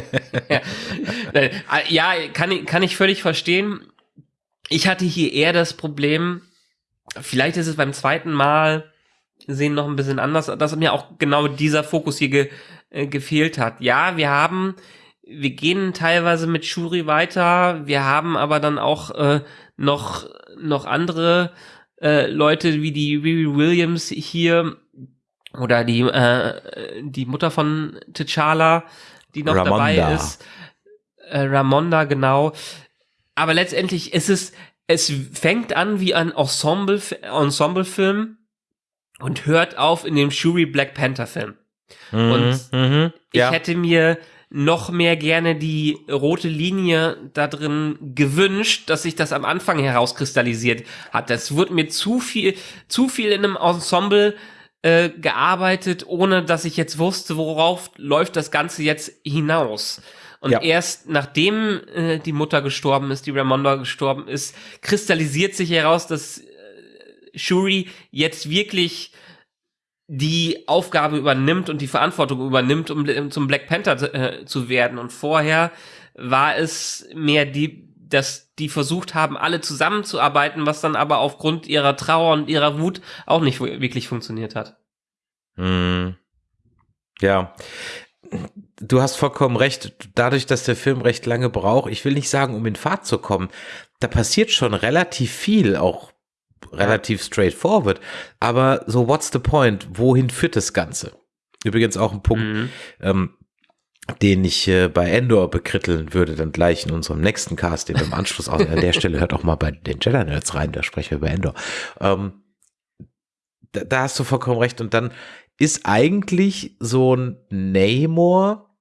ja. Äh, ja, kann, ich kann ich völlig verstehen. Ich hatte hier eher das Problem, vielleicht ist es beim zweiten Mal sehen noch ein bisschen anders, dass mir auch genau dieser Fokus hier ge äh, gefehlt hat. Ja, wir haben, wir gehen teilweise mit Shuri weiter, wir haben aber dann auch äh, noch, noch andere äh, Leute wie die Riri Williams hier oder die, äh, die Mutter von T'Challa, die noch Ramonda. dabei ist. Äh, Ramonda, genau. Aber letztendlich ist es, es fängt an wie ein Ensemble, Ensemble-Film und hört auf in dem Shuri Black Panther Film. Mhm, und mhm, ja. ich hätte mir noch mehr gerne die rote Linie da drin gewünscht, dass sich das am Anfang herauskristallisiert hat. Das wurde mir zu viel, zu viel in einem Ensemble äh, gearbeitet, ohne dass ich jetzt wusste, worauf läuft das Ganze jetzt hinaus. Und ja. erst nachdem äh, die Mutter gestorben ist, die Ramonda gestorben ist, kristallisiert sich heraus, dass Shuri jetzt wirklich die Aufgabe übernimmt und die Verantwortung übernimmt, um zum Black Panther äh, zu werden. Und vorher war es mehr die, dass die versucht haben, alle zusammenzuarbeiten, was dann aber aufgrund ihrer Trauer und ihrer Wut auch nicht wirklich funktioniert hat. Hm. Ja. Du hast vollkommen recht. Dadurch, dass der Film recht lange braucht, ich will nicht sagen, um in Fahrt zu kommen, da passiert schon relativ viel, auch relativ straightforward. Aber so, what's the point? Wohin führt das Ganze? Übrigens auch ein Punkt, mhm. ähm, den ich äh, bei Endor bekritteln würde, dann gleich in unserem nächsten Cast, den wir im Anschluss an der Stelle hört auch mal bei den Jedi Nerds rein, da sprechen wir über Endor. Ähm, da, da hast du vollkommen recht. Und dann ist eigentlich so ein Namor,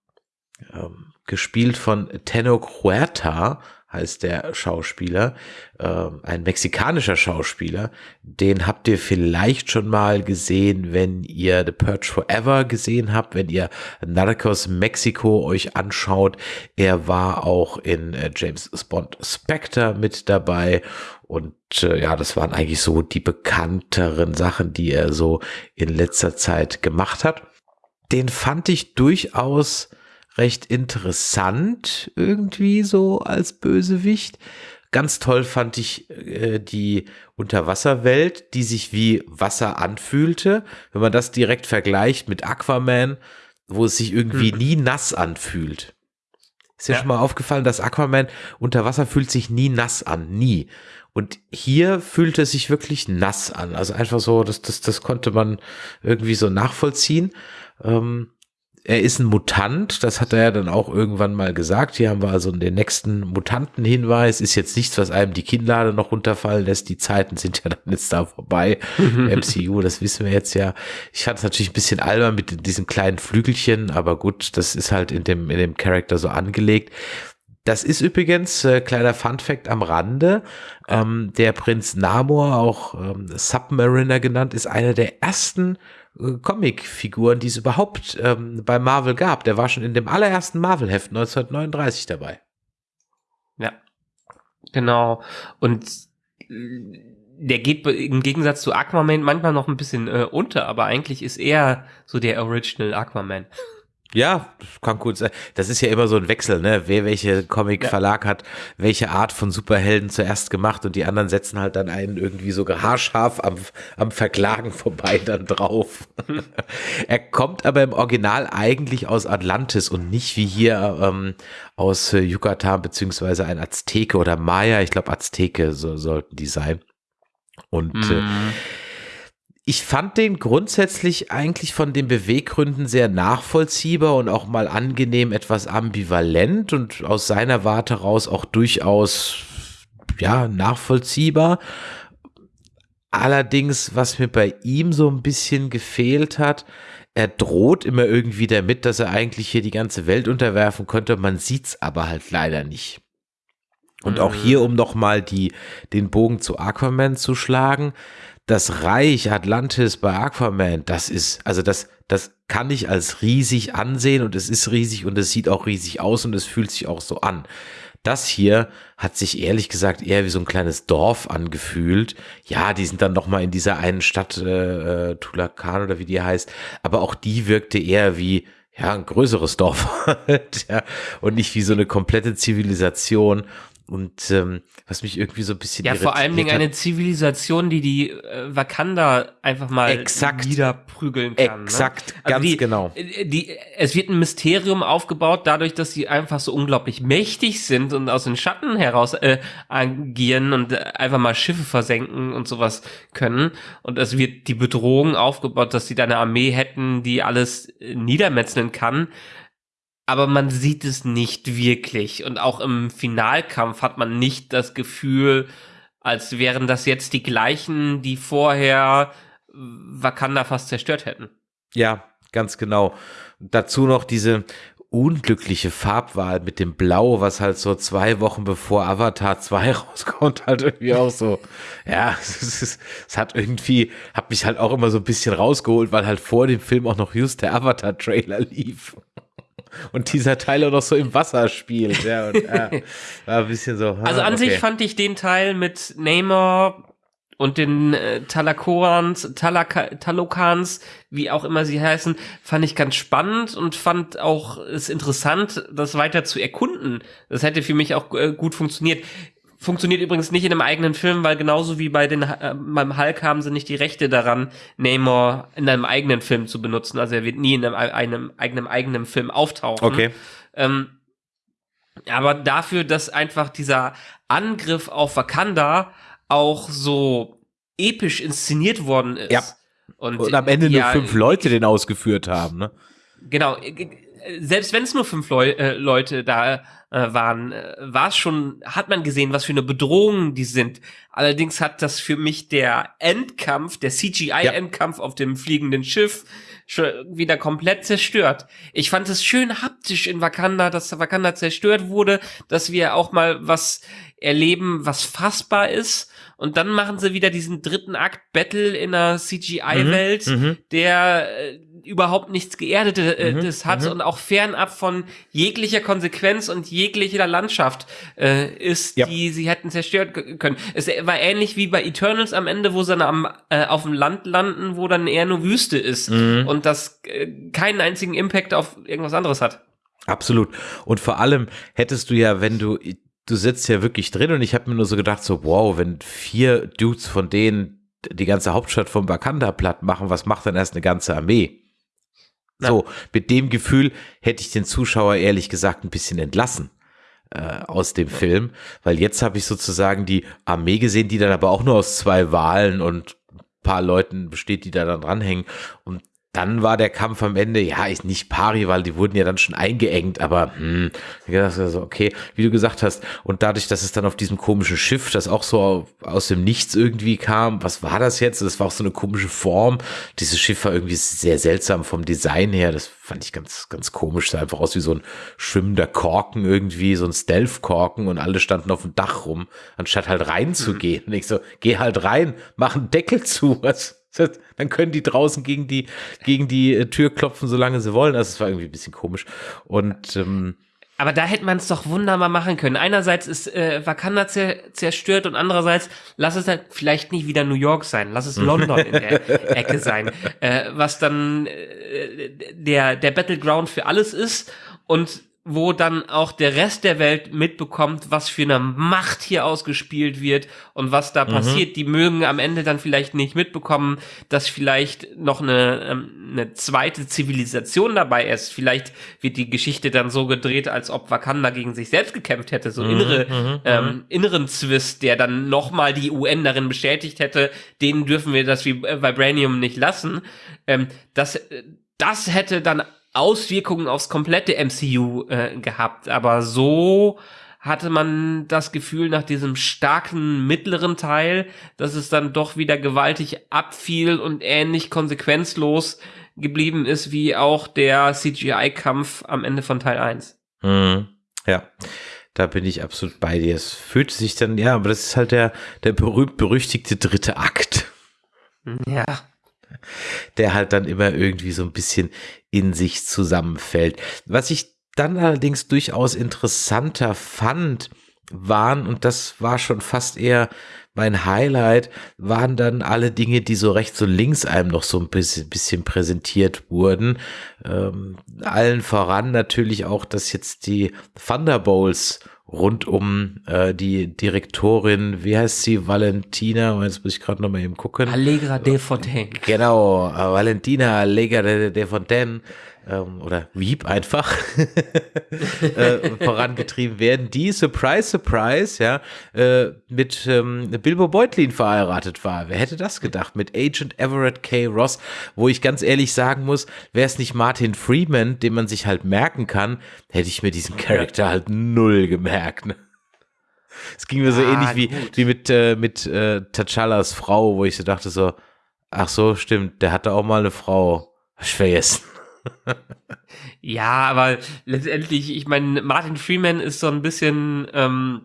ähm, gespielt von Tenno Huerta, heißt der Schauspieler, äh, ein mexikanischer Schauspieler. Den habt ihr vielleicht schon mal gesehen, wenn ihr The Purge Forever gesehen habt, wenn ihr Narcos Mexico euch anschaut. Er war auch in äh, James Bond Spectre mit dabei und äh, ja, das waren eigentlich so die bekannteren Sachen, die er so in letzter Zeit gemacht hat. Den fand ich durchaus recht interessant irgendwie so als Bösewicht. Ganz toll fand ich äh, die Unterwasserwelt, die sich wie Wasser anfühlte. Wenn man das direkt vergleicht mit Aquaman, wo es sich irgendwie hm. nie nass anfühlt. Ist ja, ja schon mal aufgefallen, dass Aquaman unter Wasser fühlt sich nie nass an, nie. Und hier fühlte es sich wirklich nass an. Also einfach so, das, das, das konnte man irgendwie so nachvollziehen. Ähm, er ist ein Mutant, das hat er ja dann auch irgendwann mal gesagt. Hier haben wir also den nächsten Mutantenhinweis. Ist jetzt nichts, was einem die Kinnlade noch runterfallen lässt. Die Zeiten sind ja dann jetzt da vorbei. MCU, das wissen wir jetzt ja. Ich fand es natürlich ein bisschen albern mit diesen kleinen Flügelchen, aber gut, das ist halt in dem, in dem Charakter so angelegt. Das ist übrigens, äh, kleiner Fun-Fact am Rande, ähm, der Prinz Namor, auch ähm, Submariner genannt, ist einer der ersten Comic-Figuren, die es überhaupt ähm, bei Marvel gab. Der war schon in dem allerersten Marvel-Heft 1939 dabei. Ja, genau. Und äh, der geht im Gegensatz zu Aquaman manchmal noch ein bisschen äh, unter, aber eigentlich ist er so der Original Aquaman. Ja, das kann gut sein. Das ist ja immer so ein Wechsel, ne? Wer welche Comic-Verlag ja. hat, welche Art von Superhelden zuerst gemacht und die anderen setzen halt dann einen irgendwie so haarscharf am, am Verklagen vorbei dann drauf. Er kommt aber im Original eigentlich aus Atlantis und nicht wie hier ähm, aus äh, Yucatan beziehungsweise ein Azteke oder Maya. Ich glaube Azteke so, sollten die sein. Und äh, mhm ich fand den grundsätzlich eigentlich von den Beweggründen sehr nachvollziehbar und auch mal angenehm etwas ambivalent und aus seiner Warte raus auch durchaus ja nachvollziehbar. Allerdings, was mir bei ihm so ein bisschen gefehlt hat, er droht immer irgendwie damit, dass er eigentlich hier die ganze Welt unterwerfen könnte. Man sieht's aber halt leider nicht. Und auch mhm. hier, um nochmal die, den Bogen zu Aquaman zu schlagen, das Reich Atlantis bei Aquaman, das ist, also das, das kann ich als riesig ansehen und es ist riesig und es sieht auch riesig aus und es fühlt sich auch so an. Das hier hat sich ehrlich gesagt eher wie so ein kleines Dorf angefühlt. Ja, die sind dann noch mal in dieser einen Stadt äh, äh Tulakan oder wie die heißt, aber auch die wirkte eher wie ja ein größeres Dorf ja, und nicht wie so eine komplette Zivilisation. Und ähm, was mich irgendwie so ein bisschen Ja, vor allen Dingen eine Zivilisation, die die äh, Wakanda einfach mal exakt, niederprügeln kann. Ne? Exakt, ne? also ganz die, genau. Äh, die, es wird ein Mysterium aufgebaut, dadurch, dass sie einfach so unglaublich mächtig sind und aus den Schatten heraus äh, agieren und einfach mal Schiffe versenken und sowas können. Und es wird die Bedrohung aufgebaut, dass sie da eine Armee hätten, die alles äh, niedermetzeln kann aber man sieht es nicht wirklich. Und auch im Finalkampf hat man nicht das Gefühl, als wären das jetzt die gleichen, die vorher Wakanda fast zerstört hätten. Ja, ganz genau. Dazu noch diese unglückliche Farbwahl mit dem Blau, was halt so zwei Wochen bevor Avatar 2 rauskommt, halt irgendwie auch so, ja, es, ist, es hat irgendwie, hat mich halt auch immer so ein bisschen rausgeholt, weil halt vor dem Film auch noch just der Avatar-Trailer lief und dieser Teil auch noch so im Wasser spielt. Ja, und, äh, war ein bisschen so. Ah, also an okay. sich fand ich den Teil mit Neymar und den äh, Talakorans, Talaka, Talokans, wie auch immer sie heißen, fand ich ganz spannend und fand auch es interessant, das weiter zu erkunden. Das hätte für mich auch äh, gut funktioniert. Funktioniert übrigens nicht in einem eigenen Film, weil genauso wie bei den äh, beim Hulk haben sie nicht die Rechte daran, Namor in einem eigenen Film zu benutzen. Also er wird nie in einem, einem eigenen eigenen Film auftauchen. Okay. Ähm, aber dafür, dass einfach dieser Angriff auf Wakanda auch so episch inszeniert worden ist. Ja. Und, und am Ende ja, nur fünf Leute den ausgeführt haben, ne? Genau. Selbst wenn es nur fünf Leu äh, Leute da äh, waren, äh, war es schon, hat man gesehen, was für eine Bedrohung die sind. Allerdings hat das für mich der Endkampf, der CGI-Endkampf ja. auf dem fliegenden Schiff schon wieder komplett zerstört. Ich fand es schön haptisch in Wakanda, dass Wakanda zerstört wurde, dass wir auch mal was erleben, was fassbar ist. Und dann machen sie wieder diesen dritten Akt Battle in einer CGI-Welt, mhm, mhm, der äh, überhaupt nichts Geerdetes äh, mhm, hat mhm. und auch fernab von jeglicher Konsequenz und jeglicher Landschaft äh, ist, ja. die sie hätten zerstört können. Es war ähnlich wie bei Eternals am Ende, wo sie dann am, äh, auf dem Land landen, wo dann eher nur Wüste ist mhm. und das äh, keinen einzigen Impact auf irgendwas anderes hat. Absolut. Und vor allem hättest du ja, wenn du, du sitzt ja wirklich drin und ich habe mir nur so gedacht, so wow, wenn vier Dudes von denen die ganze Hauptstadt vom Wakanda platt machen, was macht dann erst eine ganze Armee? So, mit dem Gefühl hätte ich den Zuschauer ehrlich gesagt ein bisschen entlassen äh, aus dem Film, weil jetzt habe ich sozusagen die Armee gesehen, die dann aber auch nur aus zwei Wahlen und paar Leuten besteht, die da dann dranhängen. Und dann war der Kampf am Ende, ja, ist nicht pari, weil die wurden ja dann schon eingeengt, aber hm, also okay, wie du gesagt hast. Und dadurch, dass es dann auf diesem komischen Schiff, das auch so aus dem Nichts irgendwie kam, was war das jetzt? Das war auch so eine komische Form. Dieses Schiff war irgendwie sehr seltsam vom Design her. Das fand ich ganz, ganz komisch. Sah einfach aus wie so ein schwimmender Korken irgendwie, so ein Stealth-Korken und alle standen auf dem Dach rum, anstatt halt reinzugehen. Mhm. Und ich so, geh halt rein, mach einen Deckel zu. Was? Dann können die draußen gegen die, gegen die äh, Tür klopfen, solange sie wollen. Also es war irgendwie ein bisschen komisch. Und ähm, aber da hätte man es doch wunderbar machen können. Einerseits ist äh, Wakanda zer zerstört und andererseits lass es halt vielleicht nicht wieder New York sein, lass es London in der Ecke sein, äh, was dann äh, der der Battleground für alles ist und wo dann auch der Rest der Welt mitbekommt, was für eine Macht hier ausgespielt wird und was da mhm. passiert. Die mögen am Ende dann vielleicht nicht mitbekommen, dass vielleicht noch eine, ähm, eine zweite Zivilisation dabei ist. Vielleicht wird die Geschichte dann so gedreht, als ob Wakanda gegen sich selbst gekämpft hätte. So mhm. innere, mhm. ähm, mhm. inneren Zwist, der dann nochmal die UN darin bestätigt hätte, denen dürfen wir das Vibranium nicht lassen. Ähm, das, das hätte dann Auswirkungen aufs komplette MCU äh, gehabt. Aber so hatte man das Gefühl nach diesem starken mittleren Teil, dass es dann doch wieder gewaltig abfiel und ähnlich konsequenzlos geblieben ist wie auch der CGI-Kampf am Ende von Teil 1. Hm, ja. Da bin ich absolut bei dir. Es fühlt sich dann, ja, aber das ist halt der, der berühmt-berüchtigte dritte Akt. Ja der halt dann immer irgendwie so ein bisschen in sich zusammenfällt. Was ich dann allerdings durchaus interessanter fand, waren, und das war schon fast eher mein Highlight, waren dann alle Dinge, die so rechts und links einem noch so ein bisschen, präsentiert wurden. Ähm, allen voran natürlich auch, dass jetzt die Thunderbolts rund um äh, die Direktorin, wie heißt sie, Valentina, jetzt muss ich gerade noch mal eben gucken. Allegra de Fontaine. Genau, äh, Valentina Allegra de, de Fontaine ähm, oder Wieb einfach äh, vorangetrieben werden, die, surprise, surprise, ja, äh, mit ähm, Bilbo Beutlin verheiratet war. Wer hätte das gedacht? Mit Agent Everett K. Ross, wo ich ganz ehrlich sagen muss, wäre es nicht Martin Freeman, den man sich halt merken kann, hätte ich mir diesen Charakter halt null gemerkt. Ne? Es ging mir so ah, ähnlich wie, wie mit, äh, mit äh, T'Challas Frau, wo ich so dachte so, ach so, stimmt, der hatte auch mal eine Frau. Ich vergessen ja, aber letztendlich, ich meine, Martin Freeman ist so ein bisschen ähm,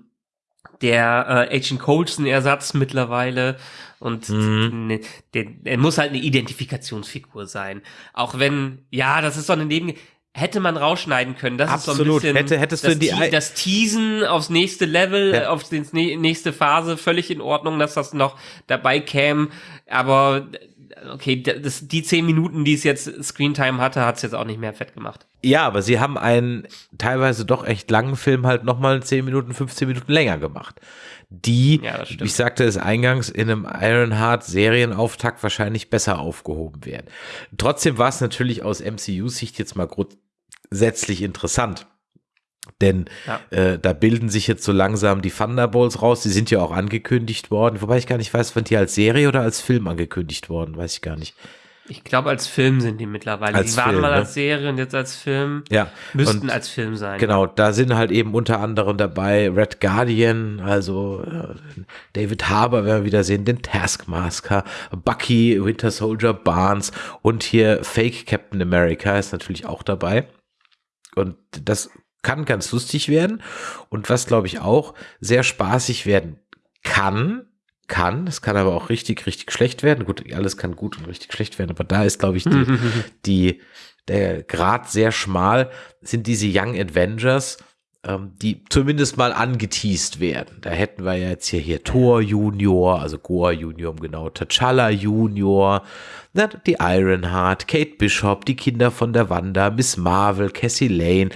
der äh, Agent Coulson-Ersatz mittlerweile und mhm. ne, der, der muss halt eine Identifikationsfigur sein. Auch wenn, ja, das ist so eine Neben hätte man rausschneiden können. Das Absolut. ist so ein bisschen hätte, hättest das, du die Te das Teasen aufs nächste Level, ja. auf die nächste Phase, völlig in Ordnung, dass das noch dabei käme. Aber okay, das, die zehn Minuten, die es jetzt Screentime hatte, hat es jetzt auch nicht mehr fett gemacht. Ja, aber sie haben einen teilweise doch echt langen Film halt nochmal 10 Minuten, 15 Minuten länger gemacht. Die, ja, ich sagte es eingangs, in einem Ironheart Serienauftakt wahrscheinlich besser aufgehoben werden. Trotzdem war es natürlich aus MCU-Sicht jetzt mal grundsätzlich interessant denn ja. äh, da bilden sich jetzt so langsam die Thunderbolts raus. Die sind ja auch angekündigt worden. Wobei ich gar nicht weiß, waren die als Serie oder als Film angekündigt worden? Weiß ich gar nicht. Ich glaube, als Film sind die mittlerweile. Als die waren Film, mal ne? als Serie und jetzt als Film. Ja. Müssten und als Film sein. Genau, da sind halt eben unter anderem dabei Red Guardian, also äh, David Harbour, werden wir wieder sehen, den Taskmaster, Bucky, Winter Soldier, Barnes und hier Fake Captain America ist natürlich auch dabei. Und das kann ganz lustig werden und was glaube ich auch sehr spaßig werden kann, kann, es kann aber auch richtig, richtig schlecht werden. Gut, alles kann gut und richtig schlecht werden, aber da ist glaube ich die, die der Grad sehr schmal sind diese Young Avengers, ähm, die zumindest mal angeteased werden. Da hätten wir ja jetzt hier, hier Thor Junior, also Goa Junior, genau, T'Challa Junior, na, die Ironheart, Kate Bishop, die Kinder von der Wanda, Miss Marvel, Cassie Lane.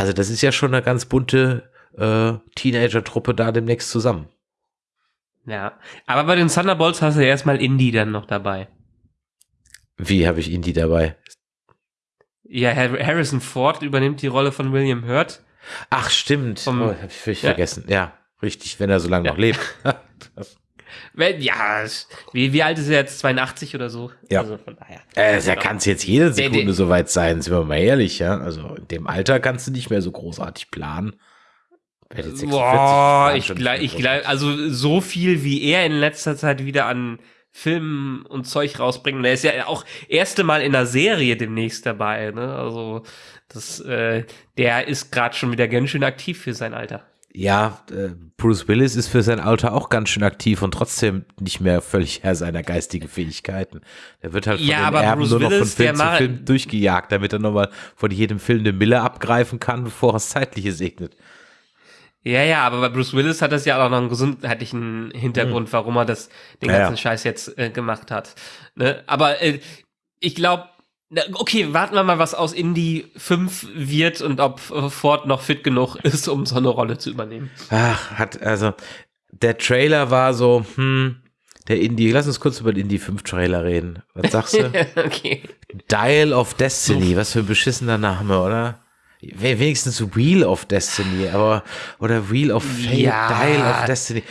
Also das ist ja schon eine ganz bunte äh, Teenager-Truppe da demnächst zusammen. Ja, aber bei den Thunderbolts hast du ja erstmal Indie dann noch dabei. Wie habe ich Indie dabei? Ja, Harrison Ford übernimmt die Rolle von William Hurt. Ach, stimmt. Vom, oh, hab ich, ich ja. vergessen. Ja, richtig, wenn er so lange ja. noch lebt. Wenn, ja, wie, wie alt ist er jetzt? 82 oder so? Ja. Also von daher. Äh, da Genau. kann es jetzt jede Sekunde der- soweit sein, sind wir mal ehrlich, ja. Also in dem Alter kannst du nicht mehr so großartig planen. Wer jetzt 46 Boah, ich glaube, ich mehr glaube, also so viel wie er in letzter Zeit wieder an Filmen und Zeug rausbringen. Der ist ja auch erste Mal in einer Serie demnächst dabei, ne? Also das, äh, der ist gerade schon wieder ganz schön aktiv für sein Alter. Ja, äh, Bruce Willis ist für sein Alter auch ganz schön aktiv und trotzdem nicht mehr völlig Herr seiner geistigen Fähigkeiten. Der wird halt von Ja, den aber Erben Bruce nur noch von Willis, Film zu Film durchgejagt, damit er nochmal von jedem Film eine Mille abgreifen kann, bevor er das Zeitliche segnet. Ja, ja, aber bei Bruce Willis hat das ja auch noch einen gesundheitlichen Hintergrund, warum er das den Ja, ganzen ja. Scheiß jetzt äh, gemacht hat. Ne? Aber äh, ich glaube, okay, warten wir mal, was aus Indie 5 wird und ob äh, Ford noch fit genug ist, um so eine Rolle zu übernehmen. Ach, hat, also, der Trailer war so, hm, der Indie, lass uns kurz über den Indie 5 Trailer reden. Was sagst du? okay. Dial of Destiny, was für ein beschissener Name, oder? We- Wenigstens Wheel of Destiny, aber oder Wheel of Fate, Ja, Dial of Destiny.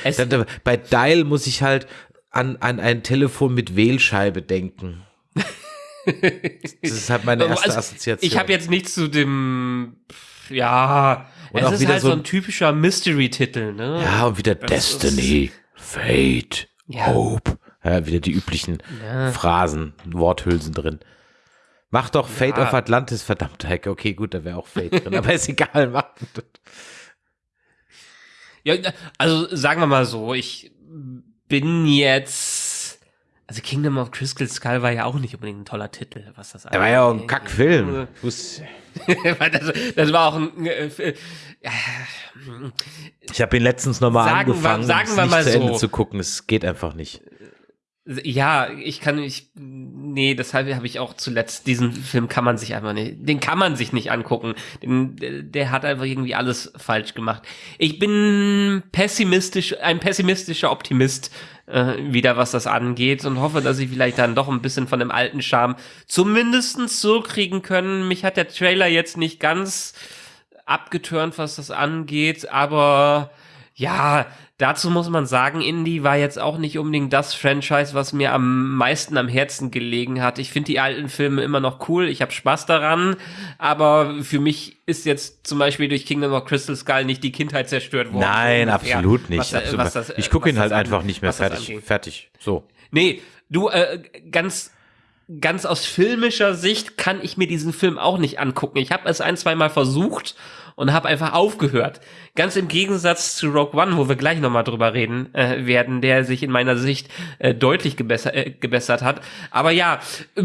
bei Dial muss ich halt an, an ein Telefon mit Wählscheibe denken. Das ist halt meine erste Also, Assoziation. Ich habe jetzt nichts zu dem, ja, Und es ist halt so ein- typischer Mystery-Titel, ne? ja und wieder Das Destiny, Fate, Ja. Hope. Ja, wieder die üblichen Ja. Phrasen, Worthülsen drin. Mach doch Fate Ja. of Atlantis, verdammte Hecke. Okay, gut, da wäre auch Fate drin, aber ist egal, mach. Ja, also sagen wir mal so, ich bin jetzt, also Kingdom of Crystal Skull war ja auch nicht unbedingt ein toller Titel, was das Da war ja auch ein. Kackfilm. Wus- das, das war auch ein, äh, äh, Ich habe ihn letztens nochmal Sagen wir- angefangen, sagen es wir nicht mal zu Ende so. zu gucken. Es geht einfach nicht. ja, ich kann, ich, nee, deshalb habe ich auch zuletzt, diesen Film kann man sich einfach nicht, den kann man sich nicht angucken. Den, der, der hat einfach irgendwie alles falsch gemacht. Ich bin pessimistisch, ein pessimistischer Optimist, äh, wieder was das angeht und hoffe, dass ich vielleicht dann doch ein bisschen von dem alten Charme zumindestens so kriegen können. Mich hat der Trailer jetzt nicht ganz abgeturnt, was das angeht, aber ja, dazu muss man sagen, Indie war jetzt auch nicht unbedingt das Franchise, was mir am meisten am Herzen gelegen hat. Ich finde die alten Filme immer noch cool, ich habe Spaß daran, aber für mich ist jetzt zum Beispiel durch Kingdom of Crystal Skull nicht die Kindheit zerstört worden. Nein, ungefähr, absolut nicht. was, äh, absolut. was das, ich gucke ihn halt an- einfach nicht mehr fertig. Fertig. So. Nee, du, äh, ganz, ganz aus filmischer Sicht kann ich mir diesen Film auch nicht angucken. Ich habe es ein, zwei Mal versucht und habe einfach aufgehört. Ganz im Gegensatz zu Rogue One, wo wir gleich nochmal drüber reden äh, werden, der sich in meiner Sicht äh, deutlich gebessert, äh, gebessert hat. Aber ja, äh,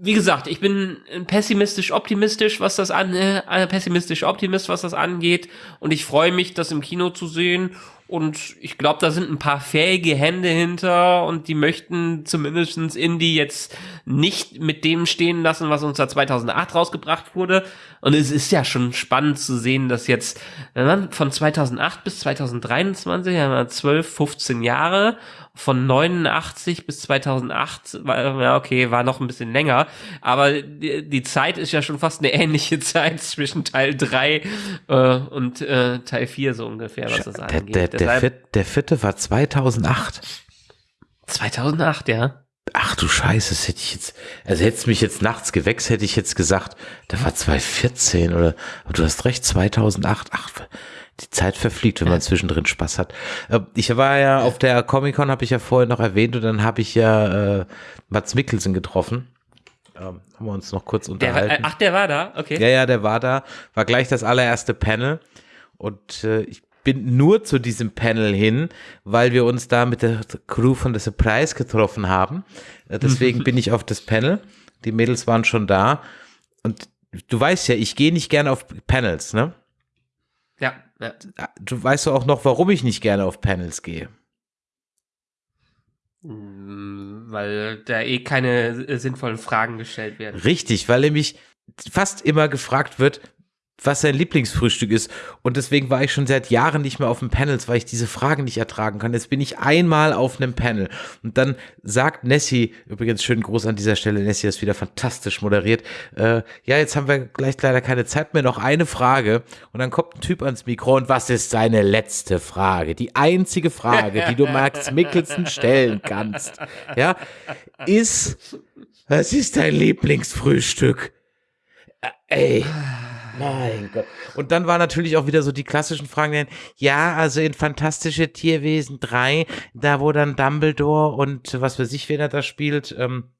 wie gesagt, ich bin pessimistisch optimistisch, was das an äh, äh, pessimistisch Optimist, was das angeht und ich freue mich, das im Kino zu sehen und ich glaube, da sind ein paar fähige Hände hinter und die möchten zumindestens Indie jetzt nicht mit dem stehen lassen, was uns da 2008 rausgebracht wurde. Und es ist ja schon spannend zu sehen, dass jetzt wenn man von 2008 bis 2023 haben wir 12, 15 Jahre von 89 bis 2008, war, ja okay, war noch ein bisschen länger, aber die, die Zeit ist ja schon fast eine ähnliche Zeit zwischen Teil 3 äh, und äh, Teil 4 so ungefähr, was das Der, angeht. der, der, Deshalb, vierte, der vierte war 2008. 2008, ja. Ach du Scheiße, das hätte ich jetzt, also hättest mich jetzt nachts gewächst, hätte ich jetzt gesagt, da war 2014 oder, aber du hast recht, 2008. Ach, die Zeit verfliegt, wenn man zwischendrin Spaß hat. Äh, Ich war ja auf der Comic-Con, habe ich ja vorher noch erwähnt, und dann habe ich ja äh, Mats Mikkelsen getroffen. Ähm, haben wir uns noch kurz Der, unterhalten. äh, ach, der war da, okay. Ja, ja, der war da, war gleich das allererste Panel und äh, ich bin nur zu diesem Panel hin, weil wir uns da mit der Crew von The Surprise getroffen haben. Äh, deswegen bin ich auf das Panel. Die Mädels waren schon da und du weißt ja, ich gehe nicht gerne auf Panels, ne? Ja, ja. Du weißt doch auch noch, warum ich nicht gerne auf Panels gehe. Mm, Weil da eh keine äh, sinnvollen Fragen gestellt werden. Richtig, weil nämlich fast immer gefragt wird, was sein Lieblingsfrühstück ist. Und deswegen war ich schon seit Jahren nicht mehr auf den Panels, weil ich diese Fragen nicht ertragen kann. Jetzt bin ich einmal auf einem Panel. Und dann sagt Nessie, übrigens schönen Gruß an dieser Stelle, Nessie ist wieder fantastisch moderiert. Äh, ja, jetzt haben wir gleich leider keine Zeit mehr, noch eine Frage. Und dann kommt ein Typ ans Mikro und was ist seine letzte Frage? Die einzige Frage, die du Max Mickelson stellen kannst. Ja, ist, was ist dein Lieblingsfrühstück? Äh, ey. Mein Gott. Und dann war natürlich auch wieder so die klassischen Fragen, ja, also in Fantastische Tierwesen 3, da wo dann Dumbledore und was weiß ich, wer da spielt, ähm,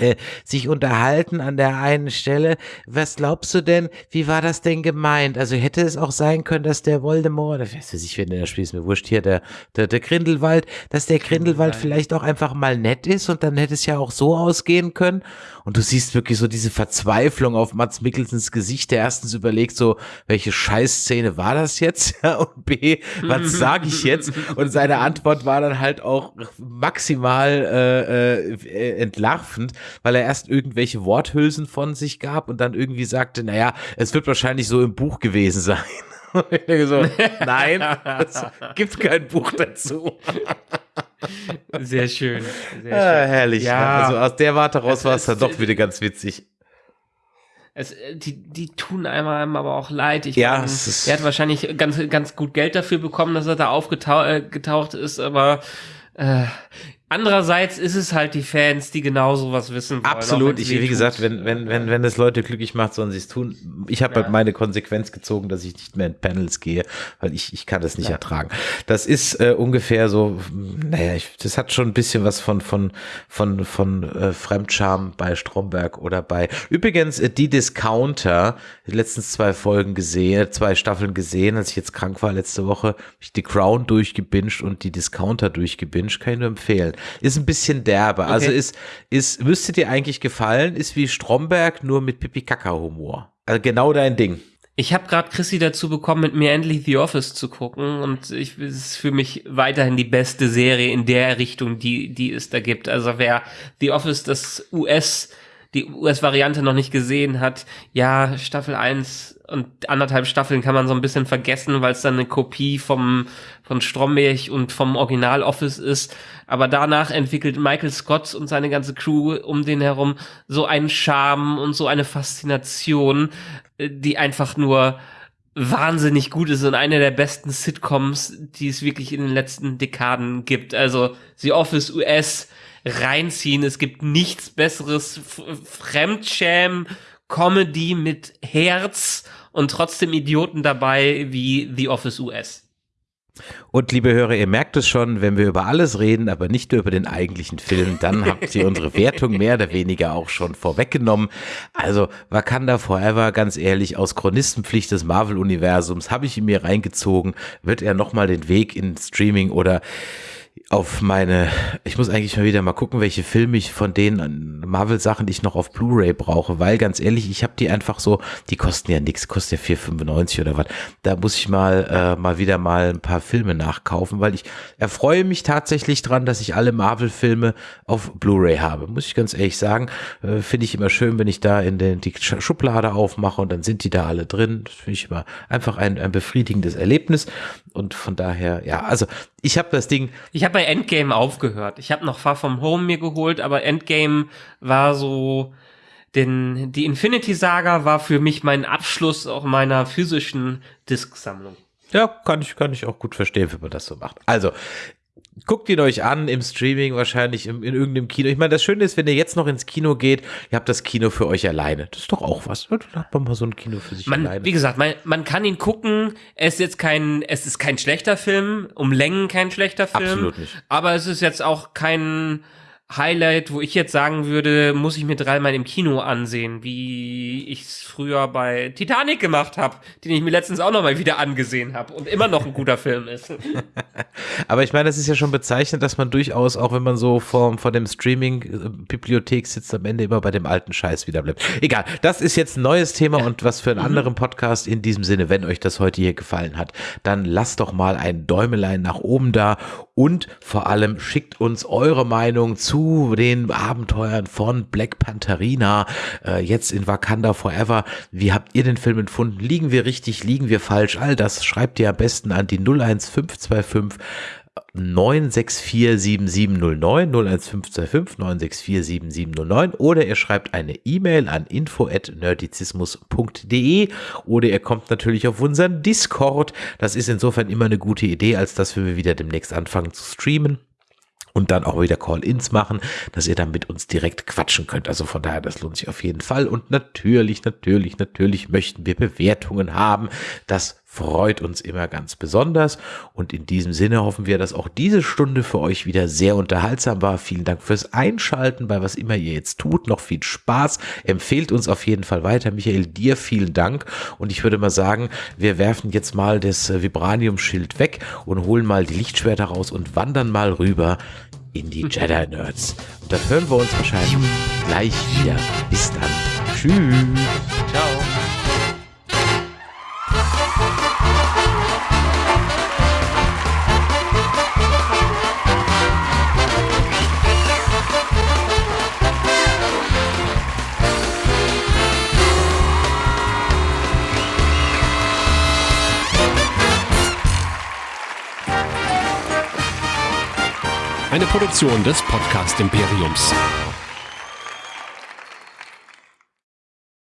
äh, sich unterhalten an der einen Stelle. Was glaubst du denn, wie war das denn gemeint? Also hätte es auch sein können, dass der Voldemort, oder weiß ich, wenn der spielt, ist mir wurscht hier, der, der, der Grindelwald, dass der Grindelwald vielleicht auch einfach mal nett ist und dann hätte es ja auch so ausgehen können. Und du siehst wirklich so diese Verzweiflung auf Mats Mikkelsens Gesicht, der erstens überlegt so, welche Scheißszene war das jetzt? Und B, was sage ich jetzt? Und seine Antwort war dann halt auch maximal äh, äh, entlarvend weil er erst irgendwelche Worthülsen von sich gab und dann irgendwie sagte, naja, es wird wahrscheinlich so im Buch gewesen sein. Und ich denke so, nein, es gibt kein Buch dazu. Sehr schön. Sehr ah, schön. herrlich. Ja. Also aus der Warte raus war es dann doch wieder ganz witzig. Es, äh, die, die tun einem aber auch leid. Ich ja, meine, er hat wahrscheinlich ganz, ganz gut Geld dafür bekommen, dass er da aufgetaucht äh, ist, aber äh, Andererseits ist es halt die Fans, die genau sowas wissen wollen. Absolut. Ich, wie gesagt, wenn, wenn, wenn, wenn es Leute glücklich macht, sollen sie es tun. Ich habe ja. halt meine Konsequenz gezogen, dass ich nicht mehr in Panels gehe, weil ich, ich kann das nicht ja. ertragen. Das ist äh, ungefähr so, naja, ich, das hat schon ein bisschen was von, von, von, von äh, Fremdscham bei Stromberg oder bei, übrigens, äh, die Discounter, die letzten zwei Folgen gesehen, zwei Staffeln gesehen, als ich jetzt krank war letzte Woche, ich die Crown durchgebinged und die Discounter durchgebinged, kann ich nur empfehlen. Ist ein bisschen derbe. Also okay. Also ist, ist, müsste dir eigentlich gefallen, ist wie Stromberg, nur mit Pipi-Kaka-Humor. Also genau dein Ding. Ich habe gerade Chrissy dazu bekommen, mit mir endlich The Office zu gucken und ich, es ist für mich weiterhin die beste Serie in der Richtung, die, die es da gibt. Also wer The Office, das US, die US-Variante noch nicht gesehen hat, ja, Staffel 1 und anderthalb Staffeln kann man so ein bisschen vergessen, weil es dann eine Kopie vom von Stromberg und vom Original Office ist. Aber danach entwickelt Michael Scott und seine ganze Crew um den herum so einen Charme und so eine Faszination, äh, die einfach nur wahnsinnig gut ist und eine der besten Sitcoms, die es wirklich in den letzten Dekaden gibt. Also The Office US reinziehen. Es gibt nichts besseres Fremdschämen Comedy mit Herz und trotzdem Idioten dabei wie The Office US. Und liebe Hörer, ihr merkt es schon, wenn wir über alles reden, aber nicht nur über den eigentlichen Film, dann habt ihr unsere Wertung mehr oder weniger auch schon vorweggenommen. Also Wakanda Forever, ganz ehrlich, aus Chronistenpflicht des Marvel-Universums habe ich ihn mir reingezogen. Wird er nochmal den Weg in Streaming oder auf meine, ich muss eigentlich mal wieder mal gucken, welche Filme ich von den Marvel-Sachen, ich noch auf Blu-ray brauche, weil ganz ehrlich, ich habe die einfach so, die kosten ja nichts, kostet ja 4,95 oder was. Da muss ich mal äh, mal wieder mal ein paar Filme nachkaufen, weil ich erfreue mich tatsächlich dran, dass ich alle Marvel-Filme auf Blu-ray habe. Muss ich ganz ehrlich sagen, äh, finde ich immer schön, wenn ich da in den die Schublade aufmache und dann sind die da alle drin. Finde ich immer einfach ein, ein befriedigendes Erlebnis und von daher, ja, also ich habe das Ding. Ich habe bei Endgame aufgehört. Ich habe noch Far From Home mir geholt, aber Endgame war so, denn die Infinity Saga war für mich mein Abschluss auch meiner physischen Disksammlung. Ja, kann ich, kann ich auch gut verstehen, wenn man das so macht. Also, guckt ihn euch an im Streaming, wahrscheinlich in, in, irgendeinem Kino. Ich meine, das Schöne ist, wenn ihr jetzt noch ins Kino geht, ihr habt das Kino für euch alleine. Das ist doch auch was. Da hat man mal so ein Kino für sich man, alleine. Wie gesagt, man, man kann ihn gucken. Es ist jetzt kein, es ist kein schlechter Film, um Längen kein schlechter Film. Absolut nicht. Aber es ist jetzt auch kein Highlight, wo ich jetzt sagen würde, muss ich mir dreimal im Kino ansehen, wie ich es früher bei Titanic gemacht habe, den ich mir letztens auch noch mal wieder angesehen habe und immer noch ein guter Film ist. Aber ich meine, das ist ja schon bezeichnend, dass man durchaus, auch wenn man so vor, vor dem Streaming-Bibliothek sitzt, am Ende immer bei dem alten Scheiß wieder bleibt. Egal, das ist jetzt ein neues Thema und was für einen mhm. anderen Podcast in diesem Sinne, wenn euch das heute hier gefallen hat, dann lasst doch mal ein Däumelein nach oben da und vor allem schickt uns eure Meinung zu zu den Abenteuern von Black Pantherina, äh, jetzt in Wakanda Forever. Wie habt ihr den Film empfunden? Liegen wir richtig, liegen wir falsch? All das schreibt ihr am besten an die 01525 9647709 01525 9647709 oder ihr schreibt eine E-Mail an info@nerdizismus.de oder ihr kommt natürlich auf unseren Discord. Das ist insofern immer eine gute Idee, als dass wir wieder demnächst anfangen zu streamen und dann auch wieder Call-ins machen, dass ihr dann mit uns direkt quatschen könnt. Also von daher, das lohnt sich auf jeden Fall. Und natürlich, natürlich, natürlich möchten wir Bewertungen haben. Das freut uns immer ganz besonders. Und in diesem Sinne hoffen wir, dass auch diese Stunde für euch wieder sehr unterhaltsam war. Vielen Dank fürs Einschalten bei was immer ihr jetzt tut. Noch viel Spaß. Empfehlt uns auf jeden Fall weiter. Michael, dir vielen Dank. Und ich würde mal sagen, wir werfen jetzt mal das Vibranium-Schild weg und holen mal die Lichtschwerter raus und wandern mal rüber in die Jedi Nerds. Und dann hören wir uns wahrscheinlich gleich wieder. Bis dann. Tschüss. Ciao. Eine Produktion des Podcast Imperiums.